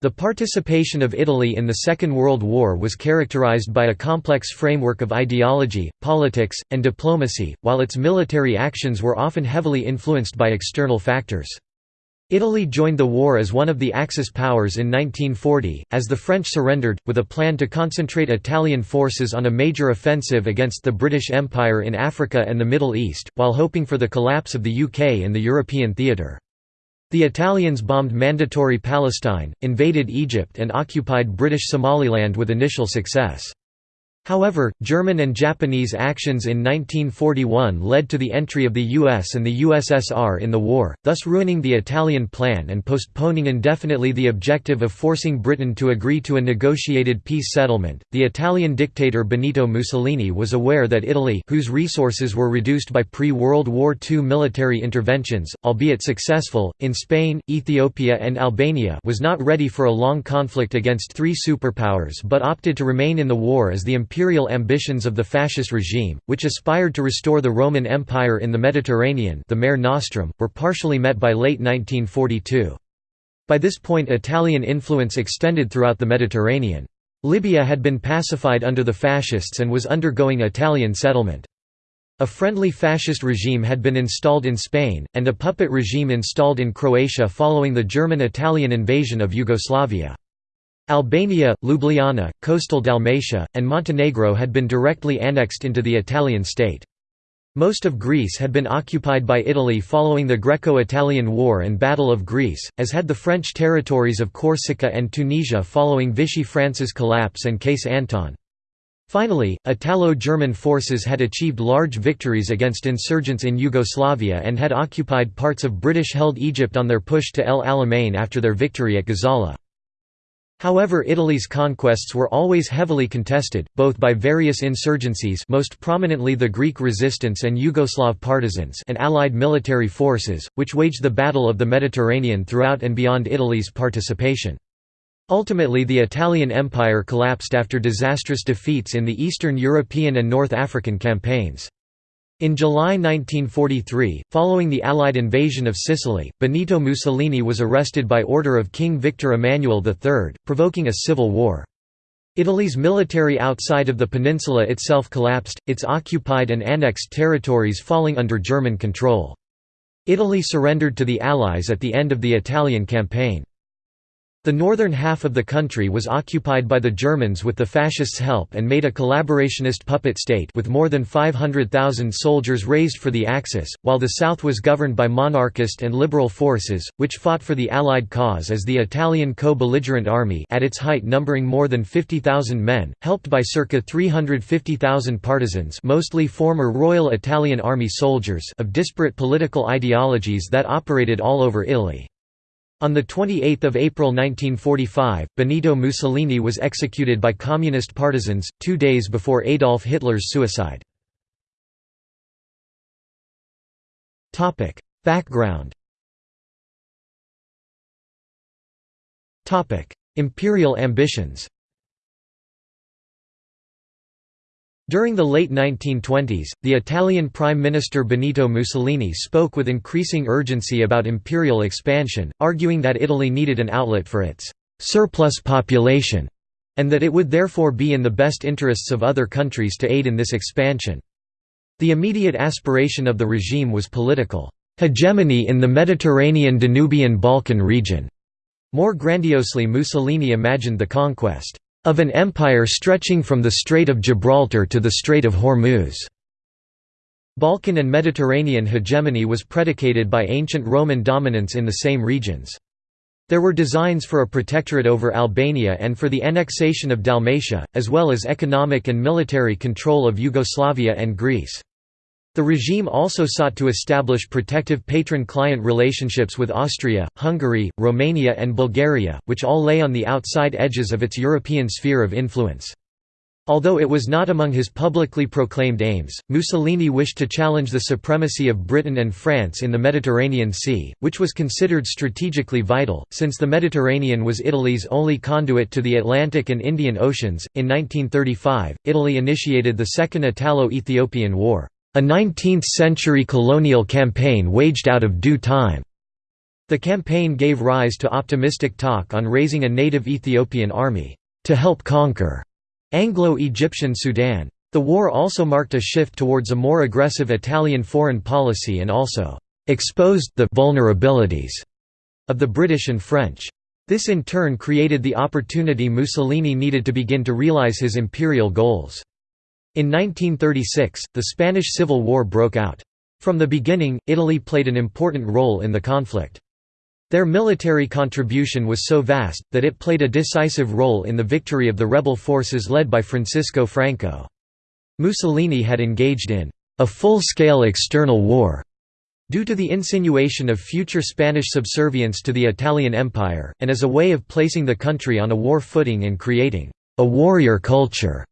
The participation of Italy in the Second World War was characterized by a complex framework of ideology, politics, and diplomacy, while its military actions were often heavily influenced by external factors. Italy joined the war as one of the Axis powers in 1940, as the French surrendered, with a plan to concentrate Italian forces on a major offensive against the British Empire in Africa and the Middle East, while hoping for the collapse of the UK in the European theatre. The Italians bombed Mandatory Palestine, invaded Egypt and occupied British Somaliland with initial success. However, German and Japanese actions in 1941 led to the entry of the US and the USSR in the war, thus ruining the Italian plan and postponing indefinitely the objective of forcing Britain to agree to a negotiated peace settlement. The Italian dictator Benito Mussolini was aware that Italy, whose resources were reduced by pre-World War II military interventions, albeit successful, in Spain, Ethiopia and Albania was not ready for a long conflict against three superpowers but opted to remain in the war as the imperial ambitions of the fascist regime, which aspired to restore the Roman Empire in the Mediterranean the Mare Nostrum, were partially met by late 1942. By this point Italian influence extended throughout the Mediterranean. Libya had been pacified under the fascists and was undergoing Italian settlement. A friendly fascist regime had been installed in Spain, and a puppet regime installed in Croatia following the German-Italian invasion of Yugoslavia. Albania, Ljubljana, coastal Dalmatia, and Montenegro had been directly annexed into the Italian state. Most of Greece had been occupied by Italy following the Greco-Italian War and Battle of Greece, as had the French territories of Corsica and Tunisia following Vichy France's collapse and Case Anton. Finally, Italo-German forces had achieved large victories against insurgents in Yugoslavia and had occupied parts of British-held Egypt on their push to El Alamein after their victory at Gazala. However Italy's conquests were always heavily contested, both by various insurgencies most prominently the Greek resistance and Yugoslav partisans and allied military forces, which waged the Battle of the Mediterranean throughout and beyond Italy's participation. Ultimately the Italian Empire collapsed after disastrous defeats in the Eastern European and North African campaigns. In July 1943, following the Allied invasion of Sicily, Benito Mussolini was arrested by order of King Victor Emmanuel III, provoking a civil war. Italy's military outside of the peninsula itself collapsed, its occupied and annexed territories falling under German control. Italy surrendered to the Allies at the end of the Italian campaign. The northern half of the country was occupied by the Germans with the fascists' help and made a collaborationist puppet state with more than 500,000 soldiers raised for the Axis, while the south was governed by monarchist and liberal forces, which fought for the Allied cause as the Italian co-belligerent army at its height numbering more than 50,000 men, helped by circa 350,000 partisans mostly former Royal Italian Army soldiers of disparate political ideologies that operated all over Italy. On 28 April 1945, Benito Mussolini was executed by communist partisans, two days before Adolf Hitler's suicide. Background Imperial ambitions During the late 1920s, the Italian Prime Minister Benito Mussolini spoke with increasing urgency about imperial expansion, arguing that Italy needed an outlet for its «surplus population» and that it would therefore be in the best interests of other countries to aid in this expansion. The immediate aspiration of the regime was political «hegemony in the Mediterranean Danubian Balkan region». More grandiosely Mussolini imagined the conquest of an empire stretching from the Strait of Gibraltar to the Strait of Hormuz. Balkan and Mediterranean hegemony was predicated by ancient Roman dominance in the same regions. There were designs for a protectorate over Albania and for the annexation of Dalmatia, as well as economic and military control of Yugoslavia and Greece. The regime also sought to establish protective patron-client relationships with Austria, Hungary, Romania and Bulgaria, which all lay on the outside edges of its European sphere of influence. Although it was not among his publicly proclaimed aims, Mussolini wished to challenge the supremacy of Britain and France in the Mediterranean Sea, which was considered strategically vital, since the Mediterranean was Italy's only conduit to the Atlantic and Indian Oceans. In 1935, Italy initiated the Second Italo-Ethiopian War a 19th-century colonial campaign waged out of due time. The campaign gave rise to optimistic talk on raising a native Ethiopian army to help conquer Anglo-Egyptian Sudan. The war also marked a shift towards a more aggressive Italian foreign policy and also exposed the vulnerabilities of the British and French. This in turn created the opportunity Mussolini needed to begin to realize his imperial goals. In 1936, the Spanish Civil War broke out. From the beginning, Italy played an important role in the conflict. Their military contribution was so vast, that it played a decisive role in the victory of the rebel forces led by Francisco Franco. Mussolini had engaged in a full-scale external war due to the insinuation of future Spanish subservience to the Italian Empire, and as a way of placing the country on a war footing and creating a warrior culture.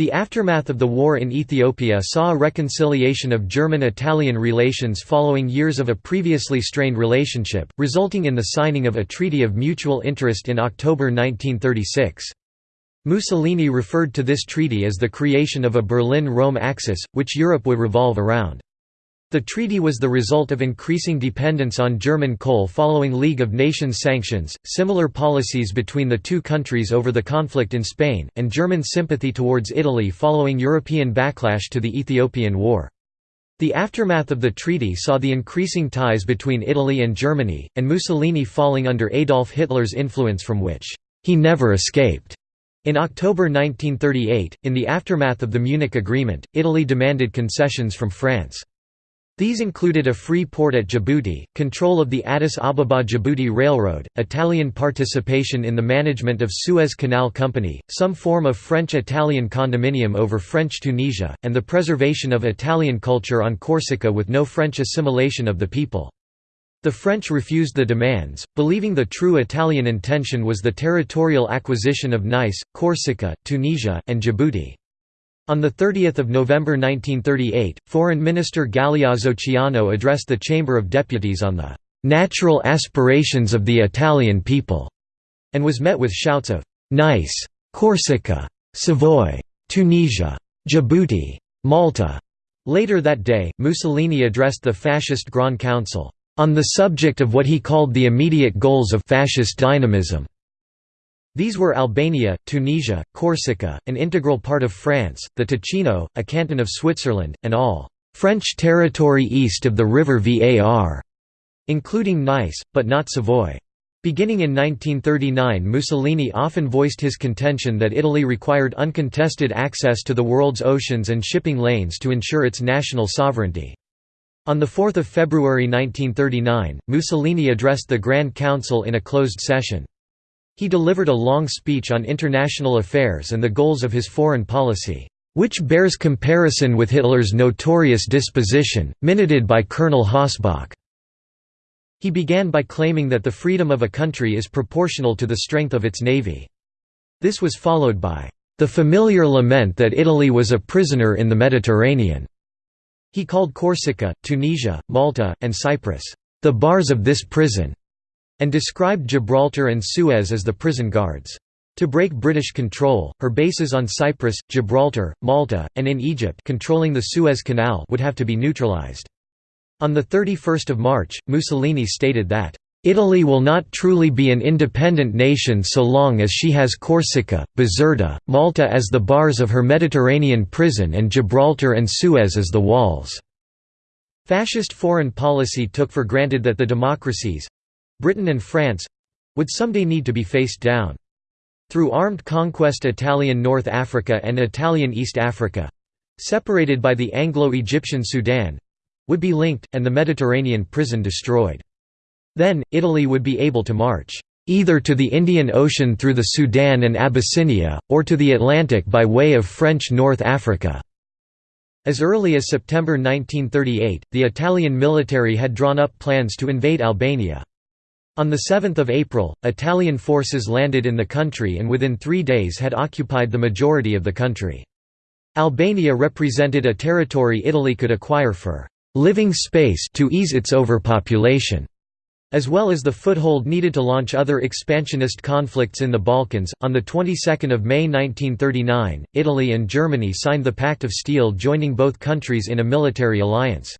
The aftermath of the war in Ethiopia saw a reconciliation of German-Italian relations following years of a previously strained relationship, resulting in the signing of a Treaty of Mutual Interest in October 1936. Mussolini referred to this treaty as the creation of a Berlin–Rome axis, which Europe would revolve around. The treaty was the result of increasing dependence on German coal following League of Nations sanctions, similar policies between the two countries over the conflict in Spain, and German sympathy towards Italy following European backlash to the Ethiopian War. The aftermath of the treaty saw the increasing ties between Italy and Germany, and Mussolini falling under Adolf Hitler's influence from which he never escaped. In October 1938, in the aftermath of the Munich Agreement, Italy demanded concessions from France. These included a free port at Djibouti, control of the Addis Ababa-Djibouti Railroad, Italian participation in the management of Suez Canal Company, some form of French-Italian condominium over French Tunisia, and the preservation of Italian culture on Corsica with no French assimilation of the people. The French refused the demands, believing the true Italian intention was the territorial acquisition of Nice, Corsica, Tunisia, and Djibouti. On 30 November 1938, Foreign Minister Galeazzo Ciano addressed the Chamber of Deputies on the "'natural aspirations of the Italian people' and was met with shouts of "'Nice! Corsica! Savoy! Tunisia! Djibouti! Malta!' Later that day, Mussolini addressed the fascist Grand Council, "'on the subject of what he called the immediate goals of fascist dynamism' These were Albania, Tunisia, Corsica, an integral part of France, the Ticino, a canton of Switzerland, and all «French territory east of the river Var», including Nice, but not Savoy. Beginning in 1939 Mussolini often voiced his contention that Italy required uncontested access to the world's oceans and shipping lanes to ensure its national sovereignty. On 4 February 1939, Mussolini addressed the Grand Council in a closed session. He delivered a long speech on international affairs and the goals of his foreign policy, which bears comparison with Hitler's notorious disposition, minuted by Colonel Hossbach. He began by claiming that the freedom of a country is proportional to the strength of its navy. This was followed by, "...the familiar lament that Italy was a prisoner in the Mediterranean." He called Corsica, Tunisia, Malta, and Cyprus, "...the bars of this prison." And described Gibraltar and Suez as the prison guards. To break British control, her bases on Cyprus, Gibraltar, Malta, and in Egypt controlling the Suez Canal would have to be neutralized. On 31 March, Mussolini stated that, "...Italy will not truly be an independent nation so long as she has Corsica, Bizerta, Malta as the bars of her Mediterranean prison and Gibraltar and Suez as the walls." Fascist foreign policy took for granted that the democracies, Britain and France—would someday need to be faced down. Through armed conquest Italian North Africa and Italian East Africa—separated by the Anglo-Egyptian Sudan—would be linked, and the Mediterranean prison destroyed. Then, Italy would be able to march either to the Indian Ocean through the Sudan and Abyssinia, or to the Atlantic by way of French North Africa. As early as September 1938, the Italian military had drawn up plans to invade Albania. On 7 April, Italian forces landed in the country and within three days had occupied the majority of the country. Albania represented a territory Italy could acquire for «living space» to ease its overpopulation as well as the foothold needed to launch other expansionist conflicts in the Balkans. On the 22nd of May 1939, Italy and Germany signed the Pact of Steel joining both countries in a military alliance.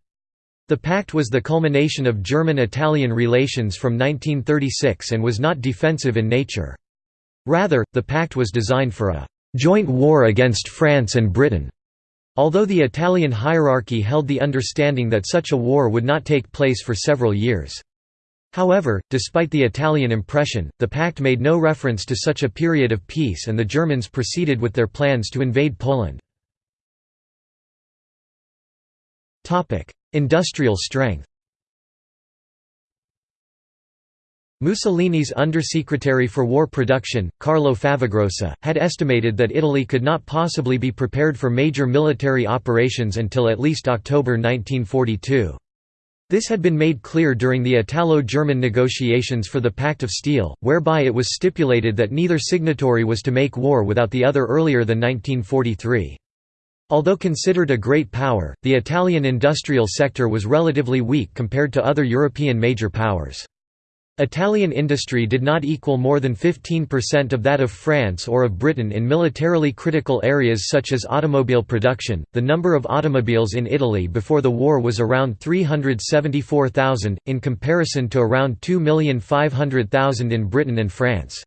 The pact was the culmination of German–Italian relations from 1936 and was not defensive in nature. Rather, the pact was designed for a «joint war against France and Britain», although the Italian hierarchy held the understanding that such a war would not take place for several years. However, despite the Italian impression, the pact made no reference to such a period of peace and the Germans proceeded with their plans to invade Poland. Industrial strength Mussolini's Undersecretary for War Production, Carlo Favagrossa, had estimated that Italy could not possibly be prepared for major military operations until at least October 1942. This had been made clear during the Italo-German negotiations for the Pact of Steel, whereby it was stipulated that neither signatory was to make war without the other earlier than 1943. Although considered a great power, the Italian industrial sector was relatively weak compared to other European major powers. Italian industry did not equal more than 15% of that of France or of Britain in militarily critical areas such as automobile production. The number of automobiles in Italy before the war was around 374,000, in comparison to around 2,500,000 in Britain and France.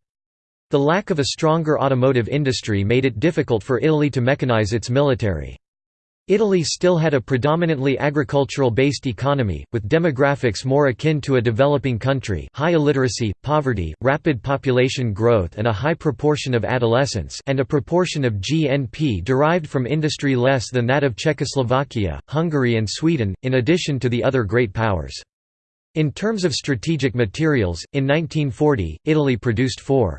The lack of a stronger automotive industry made it difficult for Italy to mechanize its military. Italy still had a predominantly agricultural-based economy, with demographics more akin to a developing country high illiteracy, poverty, rapid population growth and a high proportion of adolescents and a proportion of GNP derived from industry less than that of Czechoslovakia, Hungary and Sweden, in addition to the other great powers. In terms of strategic materials, in 1940, Italy produced 4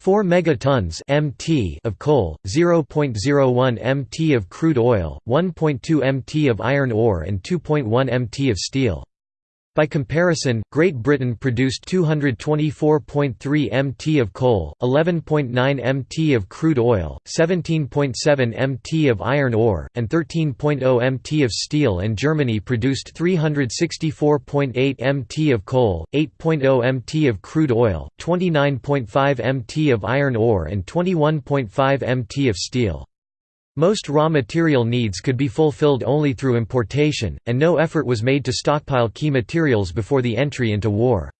4 megatons (mt) of coal, 0.01 mt of crude oil, 1.2 mt of iron ore and 2.1 mt of steel. By comparison, Great Britain produced 224.3 mt of coal, 11.9 mt of crude oil, 17.7 mt of iron ore, and 13.0 mt of steel and Germany produced 364.8 mt of coal, 8.0 mt of crude oil, 29.5 mt of iron ore and 21.5 mt of steel. Most raw material needs could be fulfilled only through importation, and no effort was made to stockpile key materials before the entry into war.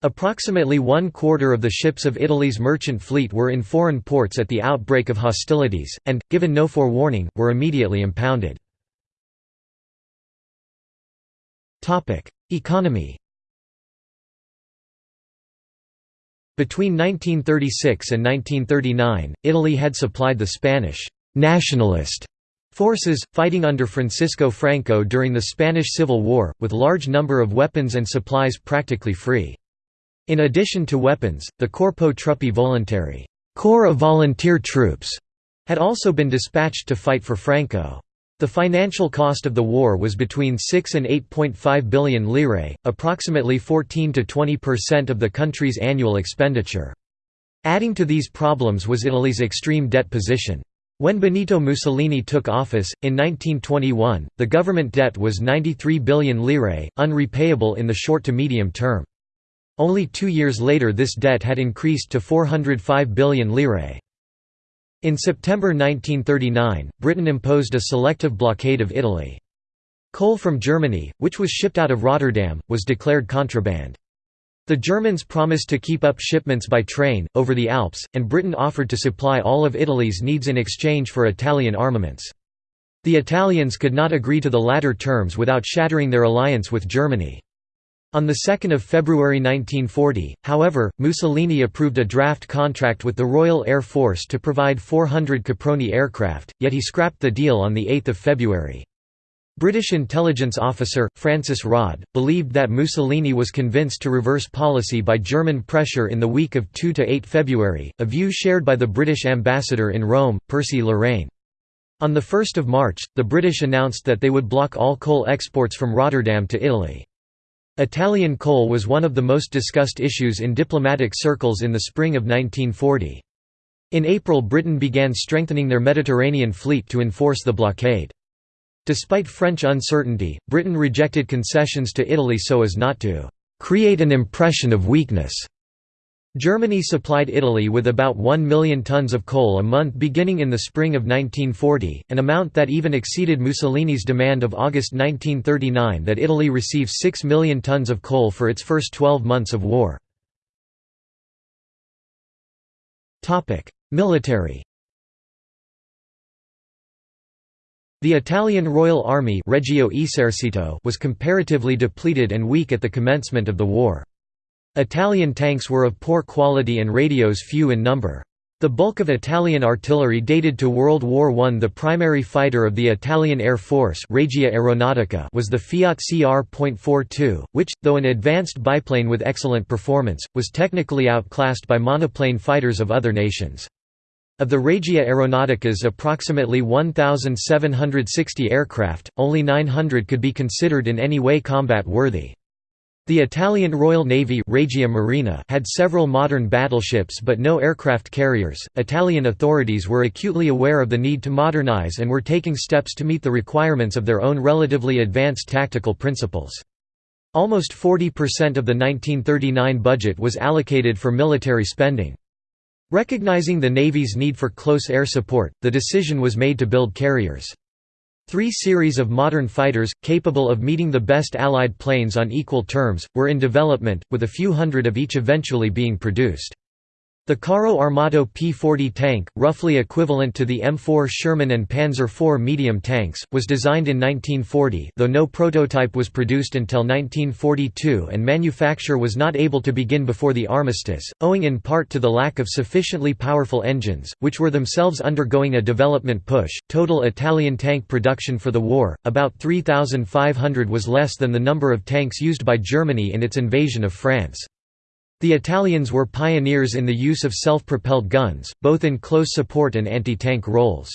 Approximately one quarter of the ships of Italy's merchant fleet were in foreign ports at the outbreak of hostilities, and, given no forewarning, were immediately impounded. Economy Between 1936 and 1939, Italy had supplied the Spanish «nationalist» forces, fighting under Francisco Franco during the Spanish Civil War, with large number of weapons and supplies practically free. In addition to weapons, the Corpo Truppe Volontarie Corps of volunteer troops had also been dispatched to fight for Franco. The financial cost of the war was between 6 and 8.5 billion lire, approximately 14 to 20% of the country's annual expenditure. Adding to these problems was Italy's extreme debt position. When Benito Mussolini took office, in 1921, the government debt was 93 billion lire, unrepayable in the short to medium term. Only two years later this debt had increased to 405 billion lire. In September 1939, Britain imposed a selective blockade of Italy. Coal from Germany, which was shipped out of Rotterdam, was declared contraband. The Germans promised to keep up shipments by train, over the Alps, and Britain offered to supply all of Italy's needs in exchange for Italian armaments. The Italians could not agree to the latter terms without shattering their alliance with Germany. On 2 February 1940, however, Mussolini approved a draft contract with the Royal Air Force to provide 400 Caproni aircraft, yet he scrapped the deal on 8 February. British intelligence officer, Francis Rodd, believed that Mussolini was convinced to reverse policy by German pressure in the week of 2–8 February, a view shared by the British ambassador in Rome, Percy Loraine. On 1 March, the British announced that they would block all coal exports from Rotterdam to Italy. Italian coal was one of the most discussed issues in diplomatic circles in the spring of 1940. In April Britain began strengthening their Mediterranean fleet to enforce the blockade. Despite French uncertainty, Britain rejected concessions to Italy so as not to «create an impression of weakness». Germany supplied Italy with about 1 million tons of coal a month beginning in the spring of 1940, an amount that even exceeded Mussolini's demand of August 1939 that Italy receive 6 million tons of coal for its first 12 months of war. Military The Italian Royal Army Regio Esercito was comparatively depleted and weak at the commencement of the war. Italian tanks were of poor quality and radios few in number. The bulk of Italian artillery dated to World War I. The primary fighter of the Italian Air Force Regia Aeronautica was the Fiat CR.42, which, though an advanced biplane with excellent performance, was technically outclassed by monoplane fighters of other nations. Of the Regia Aeronautica's approximately 1,760 aircraft, only 900 could be considered in any way combat-worthy. The Italian Royal Navy Regia Marina had several modern battleships but no aircraft carriers. Italian authorities were acutely aware of the need to modernize and were taking steps to meet the requirements of their own relatively advanced tactical principles. Almost 40% of the 1939 budget was allocated for military spending. Recognizing the Navy's need for close air support, the decision was made to build carriers. Three series of modern fighters, capable of meeting the best Allied planes on equal terms, were in development, with a few hundred of each eventually being produced. The Carro Armato P-40 tank, roughly equivalent to the M4 Sherman and Panzer IV medium tanks, was designed in 1940 though no prototype was produced until 1942 and manufacture was not able to begin before the armistice, owing in part to the lack of sufficiently powerful engines, which were themselves undergoing a development push. Total Italian tank production for the war, about 3,500 was less than the number of tanks used by Germany in its invasion of France. The Italians were pioneers in the use of self-propelled guns, both in close support and anti-tank roles.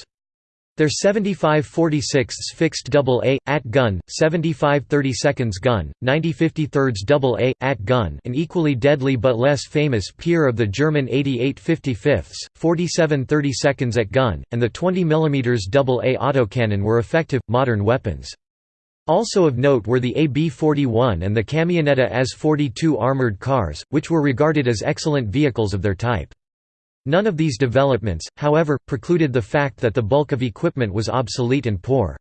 Their 75 46 fixed AA, AT gun, 75 32 gun, 90 53 AA, AT gun an equally deadly but less famous peer of the German 88 55 47 32 at gun, and the 20 mm AA autocannon were effective, modern weapons. Also of note were the AB-41 and the Camionetta AS-42 armored cars, which were regarded as excellent vehicles of their type. None of these developments, however, precluded the fact that the bulk of equipment was obsolete and poor.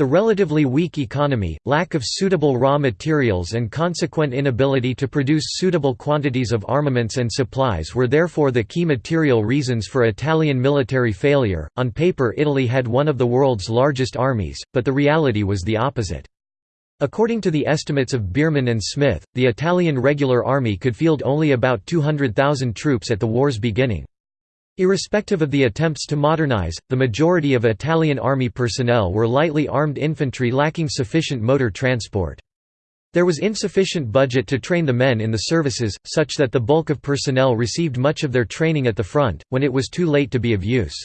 The relatively weak economy, lack of suitable raw materials and consequent inability to produce suitable quantities of armaments and supplies were therefore the key material reasons for Italian military failure. On paper Italy had one of the world's largest armies, but the reality was the opposite. According to the estimates of Bierman and Smith, the Italian regular army could field only about 200,000 troops at the war's beginning. Irrespective of the attempts to modernize, the majority of Italian army personnel were lightly armed infantry lacking sufficient motor transport. There was insufficient budget to train the men in the services, such that the bulk of personnel received much of their training at the front, when it was too late to be of use.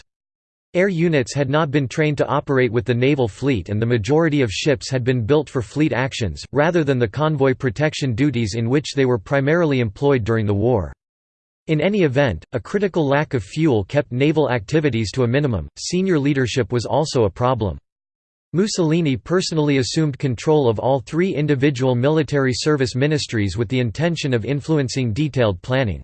Air units had not been trained to operate with the naval fleet and the majority of ships had been built for fleet actions, rather than the convoy protection duties in which they were primarily employed during the war. In any event, a critical lack of fuel kept naval activities to a minimum. Senior leadership was also a problem. Mussolini personally assumed control of all three individual military service ministries with the intention of influencing detailed planning.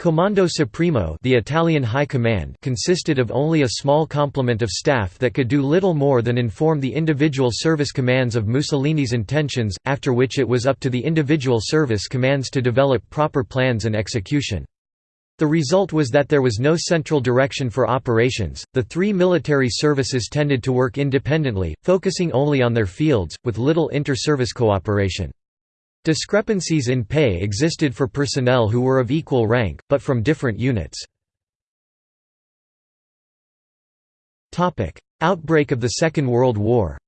Comando Supremo the Italian High Command consisted of only a small complement of staff that could do little more than inform the individual service commands of Mussolini's intentions, after which it was up to the individual service commands to develop proper plans and execution. The result was that there was no central direction for operations, the three military services tended to work independently, focusing only on their fields, with little inter-service cooperation. Discrepancies in pay existed for personnel who were of equal rank, but from different units. Outbreak of the Second World War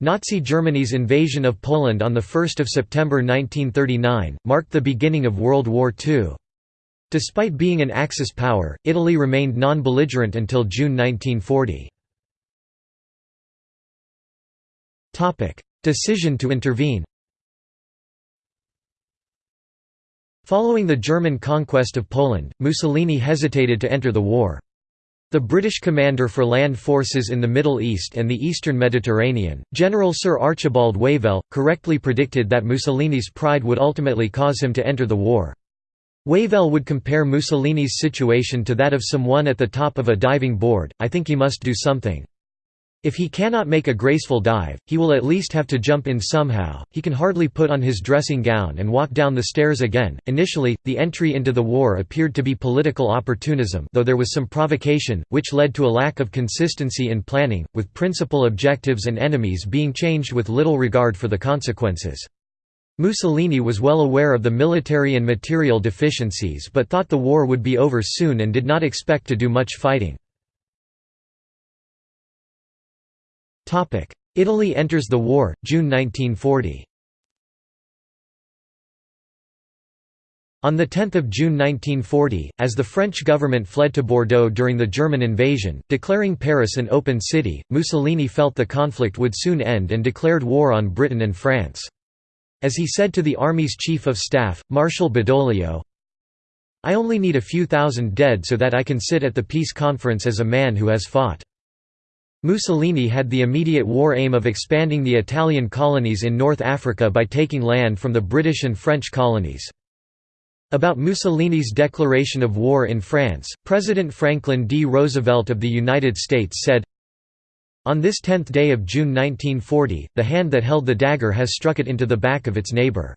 Nazi Germany's invasion of Poland on 1 September 1939, marked the beginning of World War II. Despite being an Axis power, Italy remained non-belligerent until June 1940. Decision to intervene Following the German conquest of Poland, Mussolini hesitated to enter the war. The British commander for land forces in the Middle East and the eastern Mediterranean, General Sir Archibald Wavell, correctly predicted that Mussolini's pride would ultimately cause him to enter the war. Wavell would compare Mussolini's situation to that of someone at the top of a diving board, I think he must do something. If he cannot make a graceful dive, he will at least have to jump in somehow. He can hardly put on his dressing gown and walk down the stairs again. Initially, the entry into the war appeared to be political opportunism, though there was some provocation, which led to a lack of consistency in planning, with principal objectives and enemies being changed with little regard for the consequences. Mussolini was well aware of the military and material deficiencies but thought the war would be over soon and did not expect to do much fighting. Italy enters the war, June 1940 On 10 June 1940, as the French government fled to Bordeaux during the German invasion, declaring Paris an open city, Mussolini felt the conflict would soon end and declared war on Britain and France. As he said to the army's chief of staff, Marshal Badoglio, I only need a few thousand dead so that I can sit at the peace conference as a man who has fought. Mussolini had the immediate war aim of expanding the Italian colonies in North Africa by taking land from the British and French colonies. About Mussolini's declaration of war in France, President Franklin D. Roosevelt of the United States said, On this 10th day of June 1940, the hand that held the dagger has struck it into the back of its neighbor.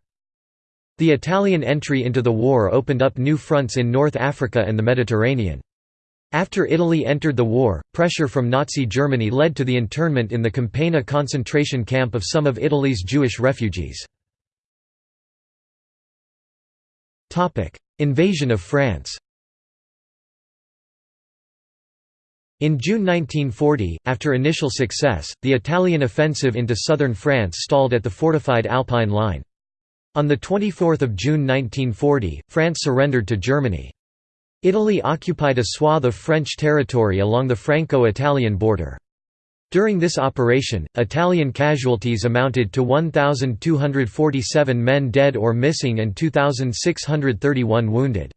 The Italian entry into the war opened up new fronts in North Africa and the Mediterranean. After Italy entered the war, pressure from Nazi Germany led to the internment in the Campagna concentration camp of some of Italy's Jewish refugees. Invasion of France In June 1940, after initial success, the Italian offensive into southern France stalled at the fortified Alpine line. On 24 June 1940, France surrendered to Germany. Italy occupied a swath of French territory along the Franco-Italian border. During this operation, Italian casualties amounted to 1,247 men dead or missing and 2,631 wounded.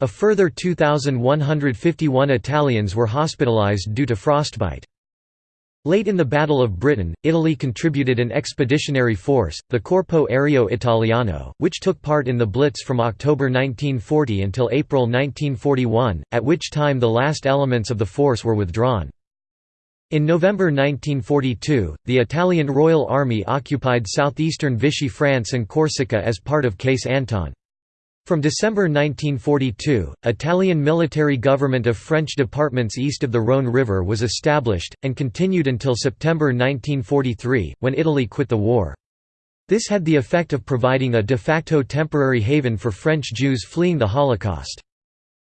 A further 2,151 Italians were hospitalized due to frostbite. Late in the Battle of Britain, Italy contributed an expeditionary force, the Corpo Aereo Italiano, which took part in the Blitz from October 1940 until April 1941, at which time the last elements of the force were withdrawn. In November 1942, the Italian Royal Army occupied southeastern Vichy France and Corsica as part of Case Anton. From December 1942, Italian military government of French departments east of the Rhône River was established, and continued until September 1943, when Italy quit the war. This had the effect of providing a de facto temporary haven for French Jews fleeing the Holocaust.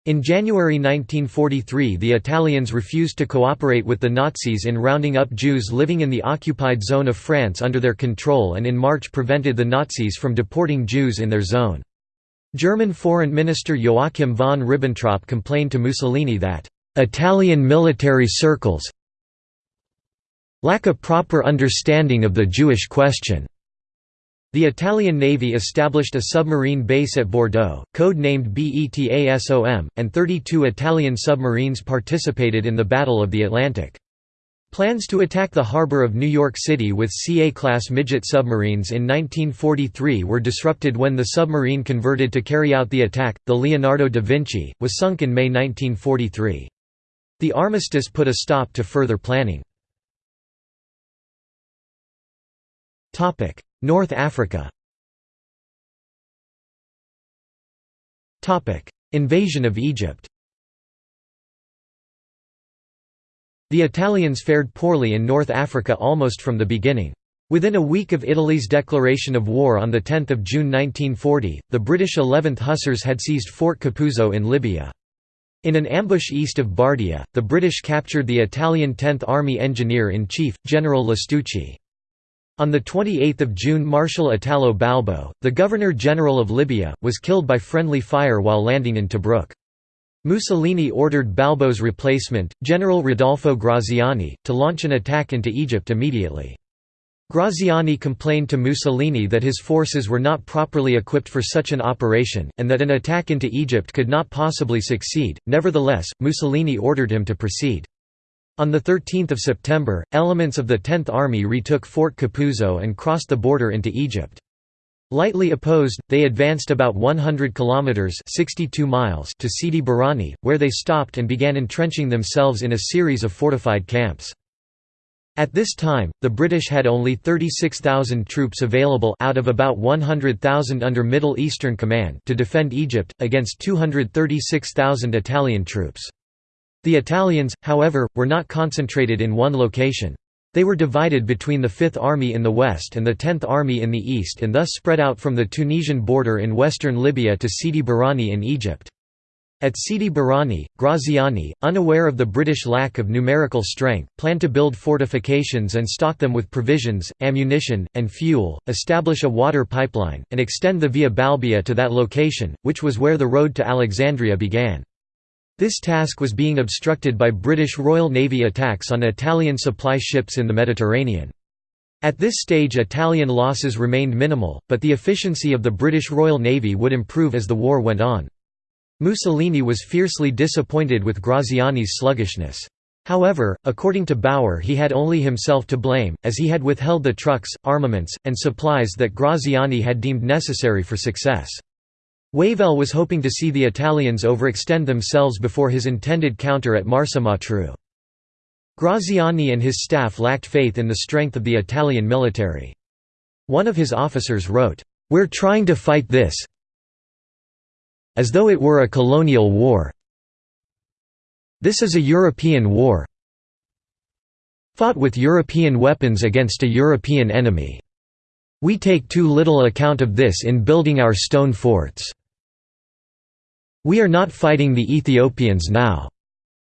In January 1943 the Italians refused to cooperate with the Nazis in rounding up Jews living in the occupied zone of France under their control and in March prevented the Nazis from deporting Jews in their zone. German Foreign Minister Joachim von Ribbentrop complained to Mussolini that, "...Italian military circles lack a proper understanding of the Jewish question." The Italian Navy established a submarine base at Bordeaux, code-named BETASOM, and 32 Italian submarines participated in the Battle of the Atlantic. Plans to attack the harbor of New York City with CA-class midget submarines in 1943 were disrupted when the submarine converted to carry out the attack, the Leonardo da Vinci, was sunk in May 1943. The armistice put a stop to further planning. North Africa Invasion of Egypt The Italians fared poorly in North Africa almost from the beginning. Within a week of Italy's declaration of war on 10 June 1940, the British 11th Hussars had seized Fort Capuzzo in Libya. In an ambush east of Bardia, the British captured the Italian 10th Army Engineer-in-Chief, General Lastucci. On 28 June Marshal Italo Balbo, the Governor-General of Libya, was killed by friendly fire while landing in Tobruk. Mussolini ordered Balbo's replacement, General Rodolfo Graziani, to launch an attack into Egypt immediately. Graziani complained to Mussolini that his forces were not properly equipped for such an operation, and that an attack into Egypt could not possibly succeed, nevertheless, Mussolini ordered him to proceed. On 13 September, elements of the 10th Army retook Fort Capuzzo and crossed the border into Egypt. Lightly opposed, they advanced about 100 kilometers (62 miles) to Sidi Barrani, where they stopped and began entrenching themselves in a series of fortified camps. At this time, the British had only 36,000 troops available out of about 100,000 under Middle Eastern Command to defend Egypt, against 236,000 Italian troops. The Italians, however, were not concentrated in one location. They were divided between the Fifth Army in the west and the Tenth Army in the east and thus spread out from the Tunisian border in western Libya to Sidi Barrani in Egypt. At Sidi Barrani, Graziani, unaware of the British lack of numerical strength, planned to build fortifications and stock them with provisions, ammunition, and fuel, establish a water pipeline, and extend the Via Balbia to that location, which was where the road to Alexandria began. This task was being obstructed by British Royal Navy attacks on Italian supply ships in the Mediterranean. At this stage Italian losses remained minimal, but the efficiency of the British Royal Navy would improve as the war went on. Mussolini was fiercely disappointed with Graziani's sluggishness. However, according to Bauer he had only himself to blame, as he had withheld the trucks, armaments, and supplies that Graziani had deemed necessary for success. Wavell was hoping to see the Italians overextend themselves before his intended counter at Mersa Matruh. Graziani and his staff lacked faith in the strength of the Italian military. One of his officers wrote, "'We're trying to fight this, as though it were a colonial war. This is a European war fought with European weapons against a European enemy. We take too little account of this in building our stone forts. We are not fighting the Ethiopians now."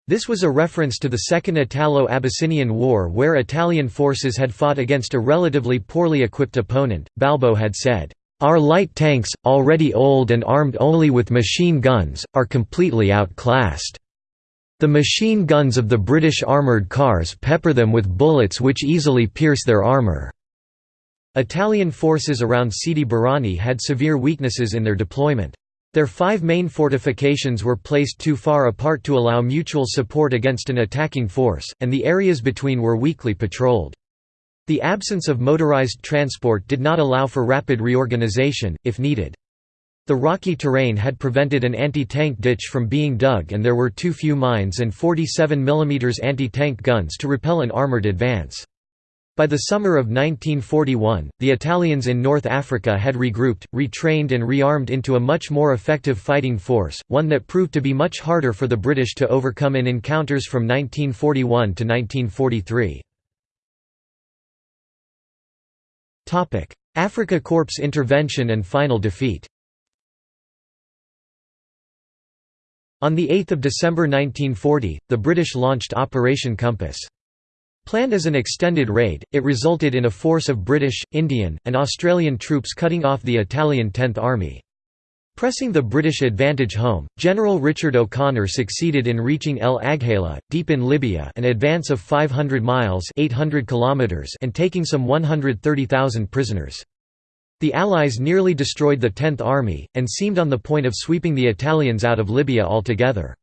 This was a reference to the Second Italo-Abyssinian War where Italian forces had fought against a relatively poorly equipped opponent. Balbo had said, our light tanks, already old and armed only with machine guns, are completely outclassed. The machine guns of the British armoured cars pepper them with bullets which easily pierce their armour." Italian forces around Sidi Barrani had severe weaknesses in their deployment. Their five main fortifications were placed too far apart to allow mutual support against an attacking force, and the areas between were weakly patrolled. The absence of motorized transport did not allow for rapid reorganization, if needed. The rocky terrain had prevented an anti-tank ditch from being dug and there were too few mines and 47 mm anti-tank guns to repel an armored advance. By the summer of 1941, the Italians in North Africa had regrouped, retrained and rearmed into a much more effective fighting force, one that proved to be much harder for the British to overcome in encounters from 1941 to 1943. Afrika Korps intervention and final defeat On 8 December 1940, the British launched Operation Compass. Planned as an extended raid, it resulted in a force of British, Indian, and Australian troops cutting off the Italian Tenth Army. Pressing the British advantage home, General Richard O'Connor succeeded in reaching El Agheila, deep in Libya an advance of 500 miles 800 kilometers and taking some 130,000 prisoners. The Allies nearly destroyed the Tenth Army, and seemed on the point of sweeping the Italians out of Libya altogether.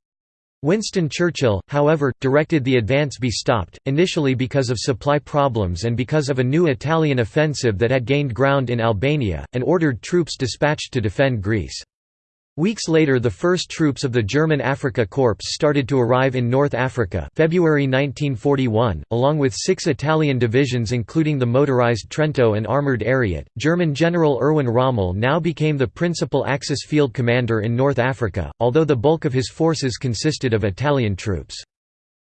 Winston Churchill, however, directed the advance be stopped, initially because of supply problems and because of a new Italian offensive that had gained ground in Albania, and ordered troops dispatched to defend Greece. Weeks later the first troops of the German Afrika Korps started to arrive in North Africa February 1941, along with six Italian divisions including the motorized Trento and armoured Ariete. German General Erwin Rommel now became the principal Axis field commander in North Africa, although the bulk of his forces consisted of Italian troops.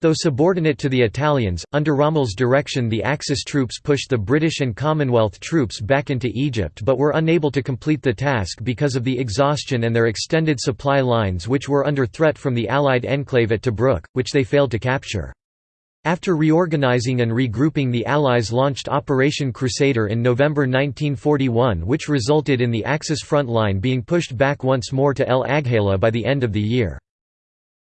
Though subordinate to the Italians, under Rommel's direction the Axis troops pushed the British and Commonwealth troops back into Egypt but were unable to complete the task because of the exhaustion and their extended supply lines which were under threat from the Allied enclave at Tobruk, which they failed to capture. After reorganizing and regrouping the Allies launched Operation Crusader in November 1941 which resulted in the Axis front line being pushed back once more to El Agheila by the end of the year.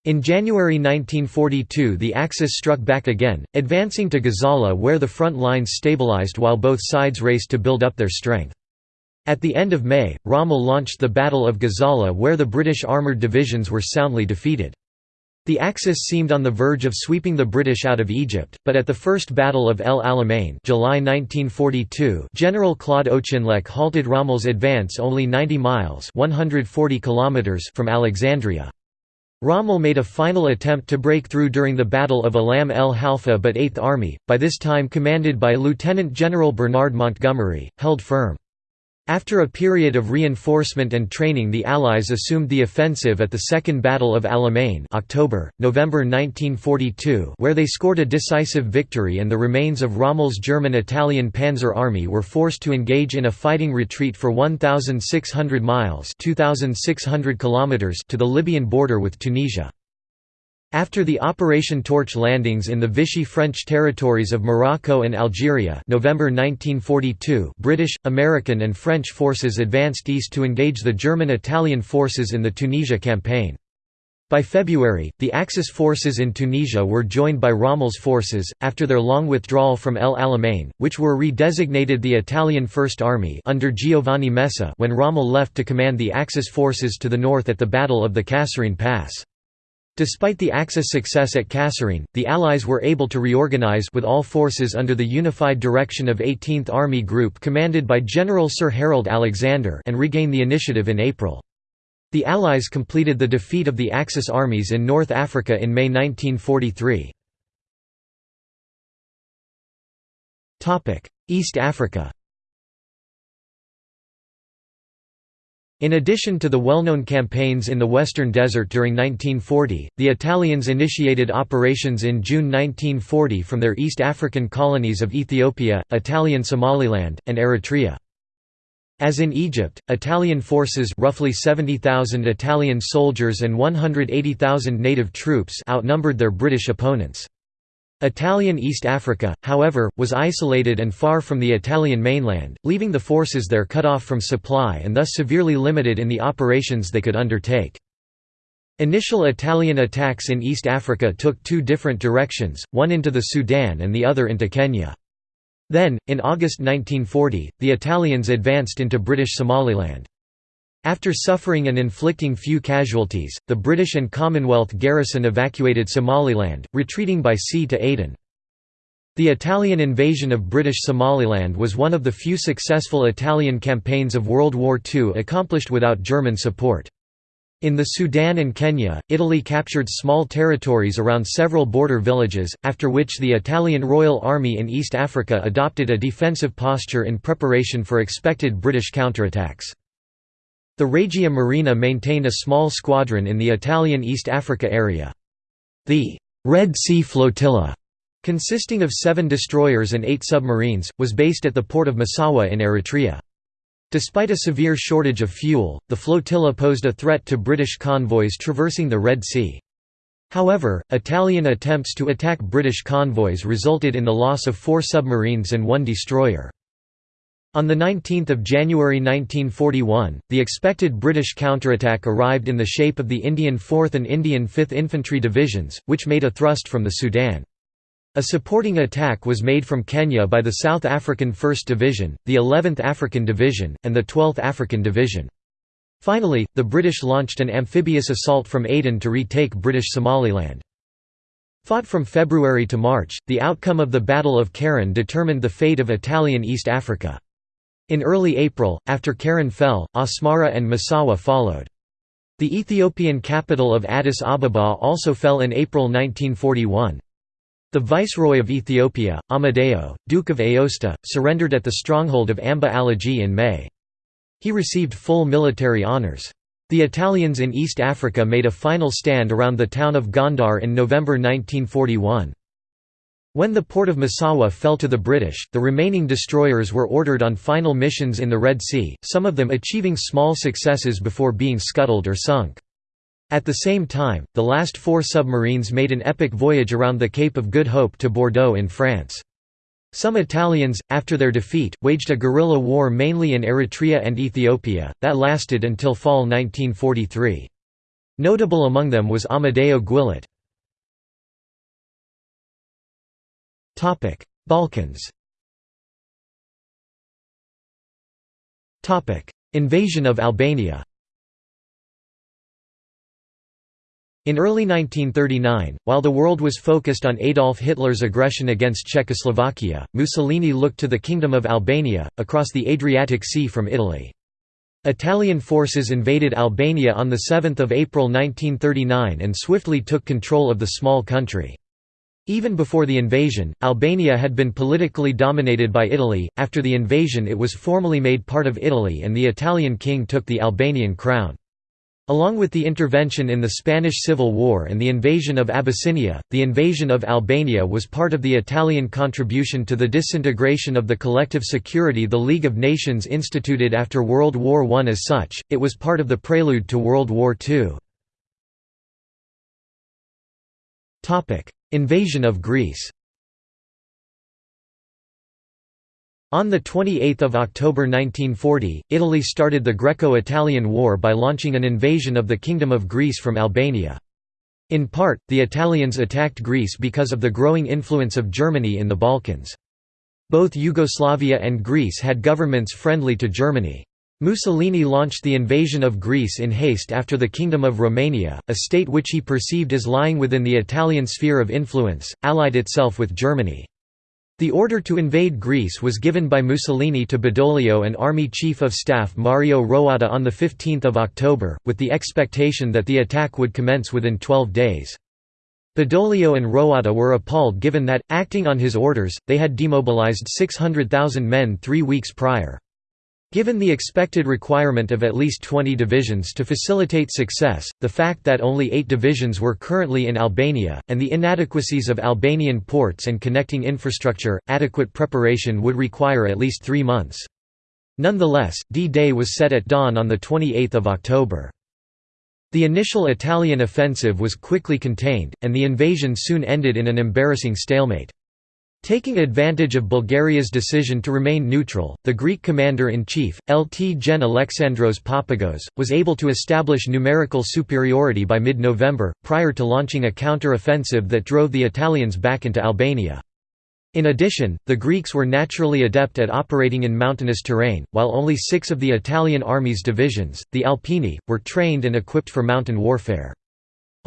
In January 1942 the Axis struck back again, advancing to Gazala where the front lines stabilized while both sides raced to build up their strength. At the end of May, Rommel launched the Battle of Gazala where the British armoured divisions were soundly defeated. The Axis seemed on the verge of sweeping the British out of Egypt, but at the First Battle of El Alamein July 1942 General Claude Auchinleck halted Rommel's advance only 90 miles 140 kilometers from Alexandria. Rommel made a final attempt to break through during the Battle of Alam el Halfa but Eighth Army, by this time commanded by Lieutenant General Bernard Montgomery, held firm. After a period of reinforcement and training the Allies assumed the offensive at the Second Battle of Alamein October, November 1942 where they scored a decisive victory and the remains of Rommel's German-Italian Panzer Army were forced to engage in a fighting retreat for 1,600 miles 2,600 kilometers to the Libyan border with Tunisia. After the Operation Torch landings in the Vichy French territories of Morocco and Algeria November 1942 British, American and French forces advanced east to engage the German-Italian forces in the Tunisia campaign. By February, the Axis forces in Tunisia were joined by Rommel's forces, after their long withdrawal from El Alamein, which were redesignated the Italian First Army under Giovanni Messe when Rommel left to command the Axis forces to the north at the Battle of the Kasserine Pass. Despite the Axis success at Kasserine, the Allies were able to reorganize with all forces under the unified direction of 18th Army Group commanded by General Sir Harold Alexander and regain the initiative in April. The Allies completed the defeat of the Axis armies in North Africa in May 1943. East Africa In addition to the well-known campaigns in the Western Desert during 1940, the Italians initiated operations in June 1940 from their East African colonies of Ethiopia, Italian Somaliland, and Eritrea. As in Egypt, Italian forces roughly 70,000 Italian soldiers and 180,000 native troops outnumbered their British opponents. Italian East Africa, however, was isolated and far from the Italian mainland, leaving the forces there cut off from supply and thus severely limited in the operations they could undertake. Initial Italian attacks in East Africa took two different directions, one into the Sudan and the other into Kenya. Then, in August 1940, the Italians advanced into British Somaliland. After suffering and inflicting few casualties, the British and Commonwealth garrison evacuated Somaliland, retreating by sea to Aden. The Italian invasion of British Somaliland was one of the few successful Italian campaigns of World War II accomplished without German support. In the Sudan and Kenya, Italy captured small territories around several border villages, after which the Italian Royal Army in East Africa adopted a defensive posture in preparation for expected British counterattacks. The Regia Marina maintained a small squadron in the Italian East Africa area. The «Red Sea Flotilla», consisting of seven destroyers and eight submarines, was based at the port of Massawa in Eritrea. Despite a severe shortage of fuel, the flotilla posed a threat to British convoys traversing the Red Sea. However, Italian attempts to attack British convoys resulted in the loss of four submarines and one destroyer. On 19 January 1941, the expected British counterattack arrived in the shape of the Indian 4th and Indian 5th Infantry Divisions, which made a thrust from the Sudan. A supporting attack was made from Kenya by the South African 1st Division, the 11th African Division, and the 12th African Division. Finally, the British launched an amphibious assault from Aden to retake British Somaliland. Fought from February to March, the outcome of the Battle of Keren determined the fate of Italian East Africa. In early April, after Keren fell, Asmara and Massawa followed. The Ethiopian capital of Addis Ababa also fell in April 1941. The Viceroy of Ethiopia, Amadeo, Duke of Aosta, surrendered at the stronghold of Amba Alagi in May. He received full military honours. The Italians in East Africa made a final stand around the town of Gondar in November 1941. When the port of Massawa fell to the British, the remaining destroyers were ordered on final missions in the Red Sea, some of them achieving small successes before being scuttled or sunk. At the same time, the last four submarines made an epic voyage around the Cape of Good Hope to Bordeaux in France. Some Italians, after their defeat, waged a guerrilla war mainly in Eritrea and Ethiopia, that lasted until fall 1943. Notable among them was Amadeo Guillet. Balkans Topic: Invasion of Albania In early 1939, while the world was focused on Adolf Hitler's aggression against Czechoslovakia, Mussolini looked to the Kingdom of Albania, across the Adriatic Sea from Italy. Italian forces invaded Albania on 7 April 1939 and swiftly took control of the small country. Even before the invasion, Albania had been politically dominated by Italy. After the invasion, it was formally made part of Italy and the Italian king took the Albanian crown. Along with the intervention in the Spanish Civil War and the invasion of Abyssinia, the invasion of Albania was part of the Italian contribution to the disintegration of the collective security the League of Nations instituted after World War I. As such, it was part of the prelude to World War II. Invasion of Greece On 28 October 1940, Italy started the Greco-Italian War by launching an invasion of the Kingdom of Greece from Albania. In part, the Italians attacked Greece because of the growing influence of Germany in the Balkans. Both Yugoslavia and Greece had governments friendly to Germany. Mussolini launched the invasion of Greece in haste after the Kingdom of Romania, a state which he perceived as lying within the Italian sphere of influence, allied itself with Germany. The order to invade Greece was given by Mussolini to Badoglio and Army Chief of Staff Mario Roatta on 15 October, with the expectation that the attack would commence within 12 days. Badoglio and Roatta were appalled given that, acting on his orders, they had demobilized 600,000 men three weeks prior. Given the expected requirement of at least 20 divisions to facilitate success, the fact that only eight divisions were currently in Albania, and the inadequacies of Albanian ports and connecting infrastructure, adequate preparation would require at least three months. Nonetheless, D-Day was set at dawn on 28 October. The initial Italian offensive was quickly contained, and the invasion soon ended in an embarrassing stalemate. Taking advantage of Bulgaria's decision to remain neutral, the Greek commander-in-chief, Lt Gen Alexandros Papagos, was able to establish numerical superiority by mid-November, prior to launching a counter-offensive that drove the Italians back into Albania. In addition, the Greeks were naturally adept at operating in mountainous terrain, while only six of the Italian army's divisions, the Alpini, were trained and equipped for mountain warfare.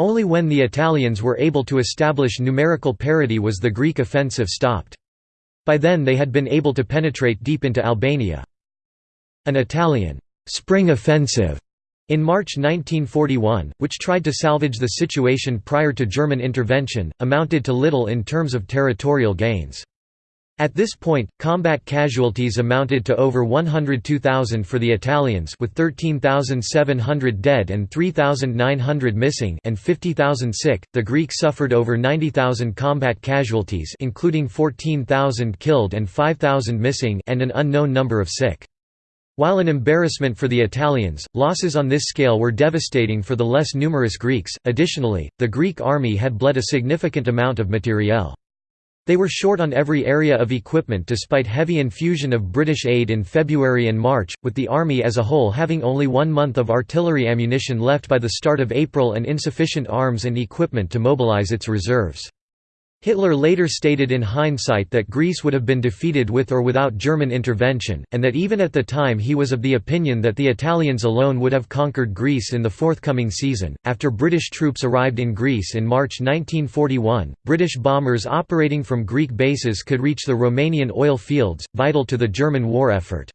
Only when the Italians were able to establish numerical parity was the Greek offensive stopped. By then they had been able to penetrate deep into Albania. An Italian «spring offensive» in March 1941, which tried to salvage the situation prior to German intervention, amounted to little in terms of territorial gains. At this point, combat casualties amounted to over 102,000 for the Italians with 13,700 dead and 3,900 missing and 50,000 sick. The Greeks suffered over 90,000 combat casualties including 14,000 killed and 5,000 missing and an unknown number of sick. While an embarrassment for the Italians, losses on this scale were devastating for the less numerous Greeks. Additionally, the Greek army had bled a significant amount of materiel. They were short on every area of equipment despite heavy infusion of British aid in February and March, with the army as a whole having only one month of artillery ammunition left by the start of April and insufficient arms and equipment to mobilise its reserves. Hitler later stated in hindsight that Greece would have been defeated with or without German intervention, and that even at the time he was of the opinion that the Italians alone would have conquered Greece in the forthcoming season. After British troops arrived in Greece in March 1941, British bombers operating from Greek bases could reach the Romanian oil fields, vital to the German war effort.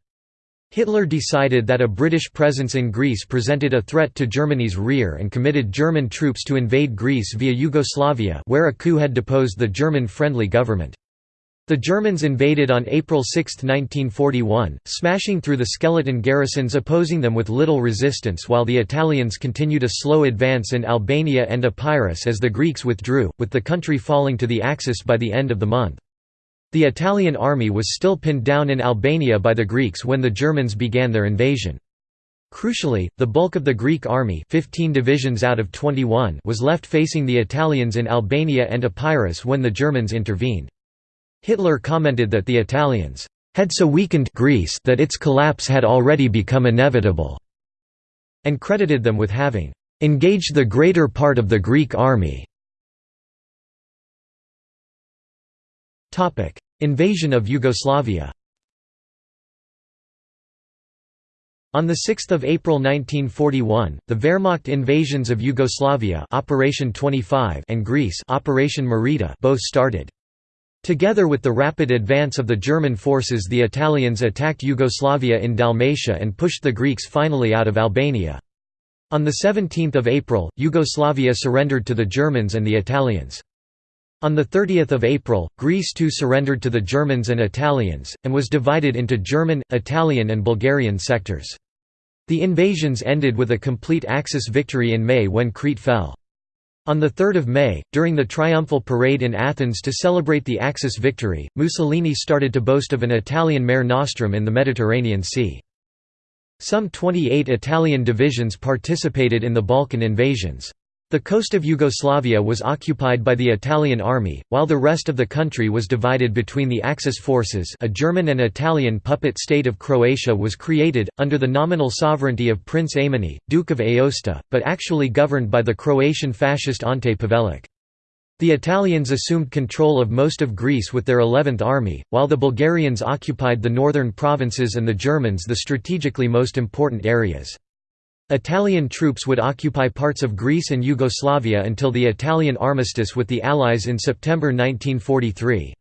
Hitler decided that a British presence in Greece presented a threat to Germany's rear and committed German troops to invade Greece via Yugoslavia where a coup had deposed the German-friendly government. The Germans invaded on April 6, 1941, smashing through the skeleton garrisons opposing them with little resistance while the Italians continued a slow advance in Albania and Epirus as the Greeks withdrew, with the country falling to the Axis by the end of the month. The Italian army was still pinned down in Albania by the Greeks when the Germans began their invasion. Crucially, the bulk of the Greek army 15 divisions out of 21 was left facing the Italians in Albania and Epirus when the Germans intervened. Hitler commented that the Italians had so weakened Greece that its collapse had already become inevitable, and credited them with having engaged the greater part of the Greek army. Invasion of Yugoslavia On 6 April 1941, the Wehrmacht invasions of Yugoslavia Operation 25 and Greece Operation Marita both started. Together with the rapid advance of the German forces the Italians attacked Yugoslavia in Dalmatia and pushed the Greeks finally out of Albania. On 17 April, Yugoslavia surrendered to the Germans and the Italians. On 30 April, Greece too surrendered to the Germans and Italians, and was divided into German, Italian and Bulgarian sectors. The invasions ended with a complete Axis victory in May when Crete fell. On 3 May, during the triumphal parade in Athens to celebrate the Axis victory, Mussolini started to boast of an Italian mare nostrum in the Mediterranean Sea. Some 28 Italian divisions participated in the Balkan invasions. The coast of Yugoslavia was occupied by the Italian army, while the rest of the country was divided between the Axis forces a German and Italian puppet state of Croatia was created, under the nominal sovereignty of Prince Aimone, Duke of Aosta, but actually governed by the Croatian fascist Ante Pavelic. The Italians assumed control of most of Greece with their 11th Army, while the Bulgarians occupied the northern provinces and the Germans the strategically most important areas. Italian troops would occupy parts of Greece and Yugoslavia until the Italian armistice with the Allies in September 1943.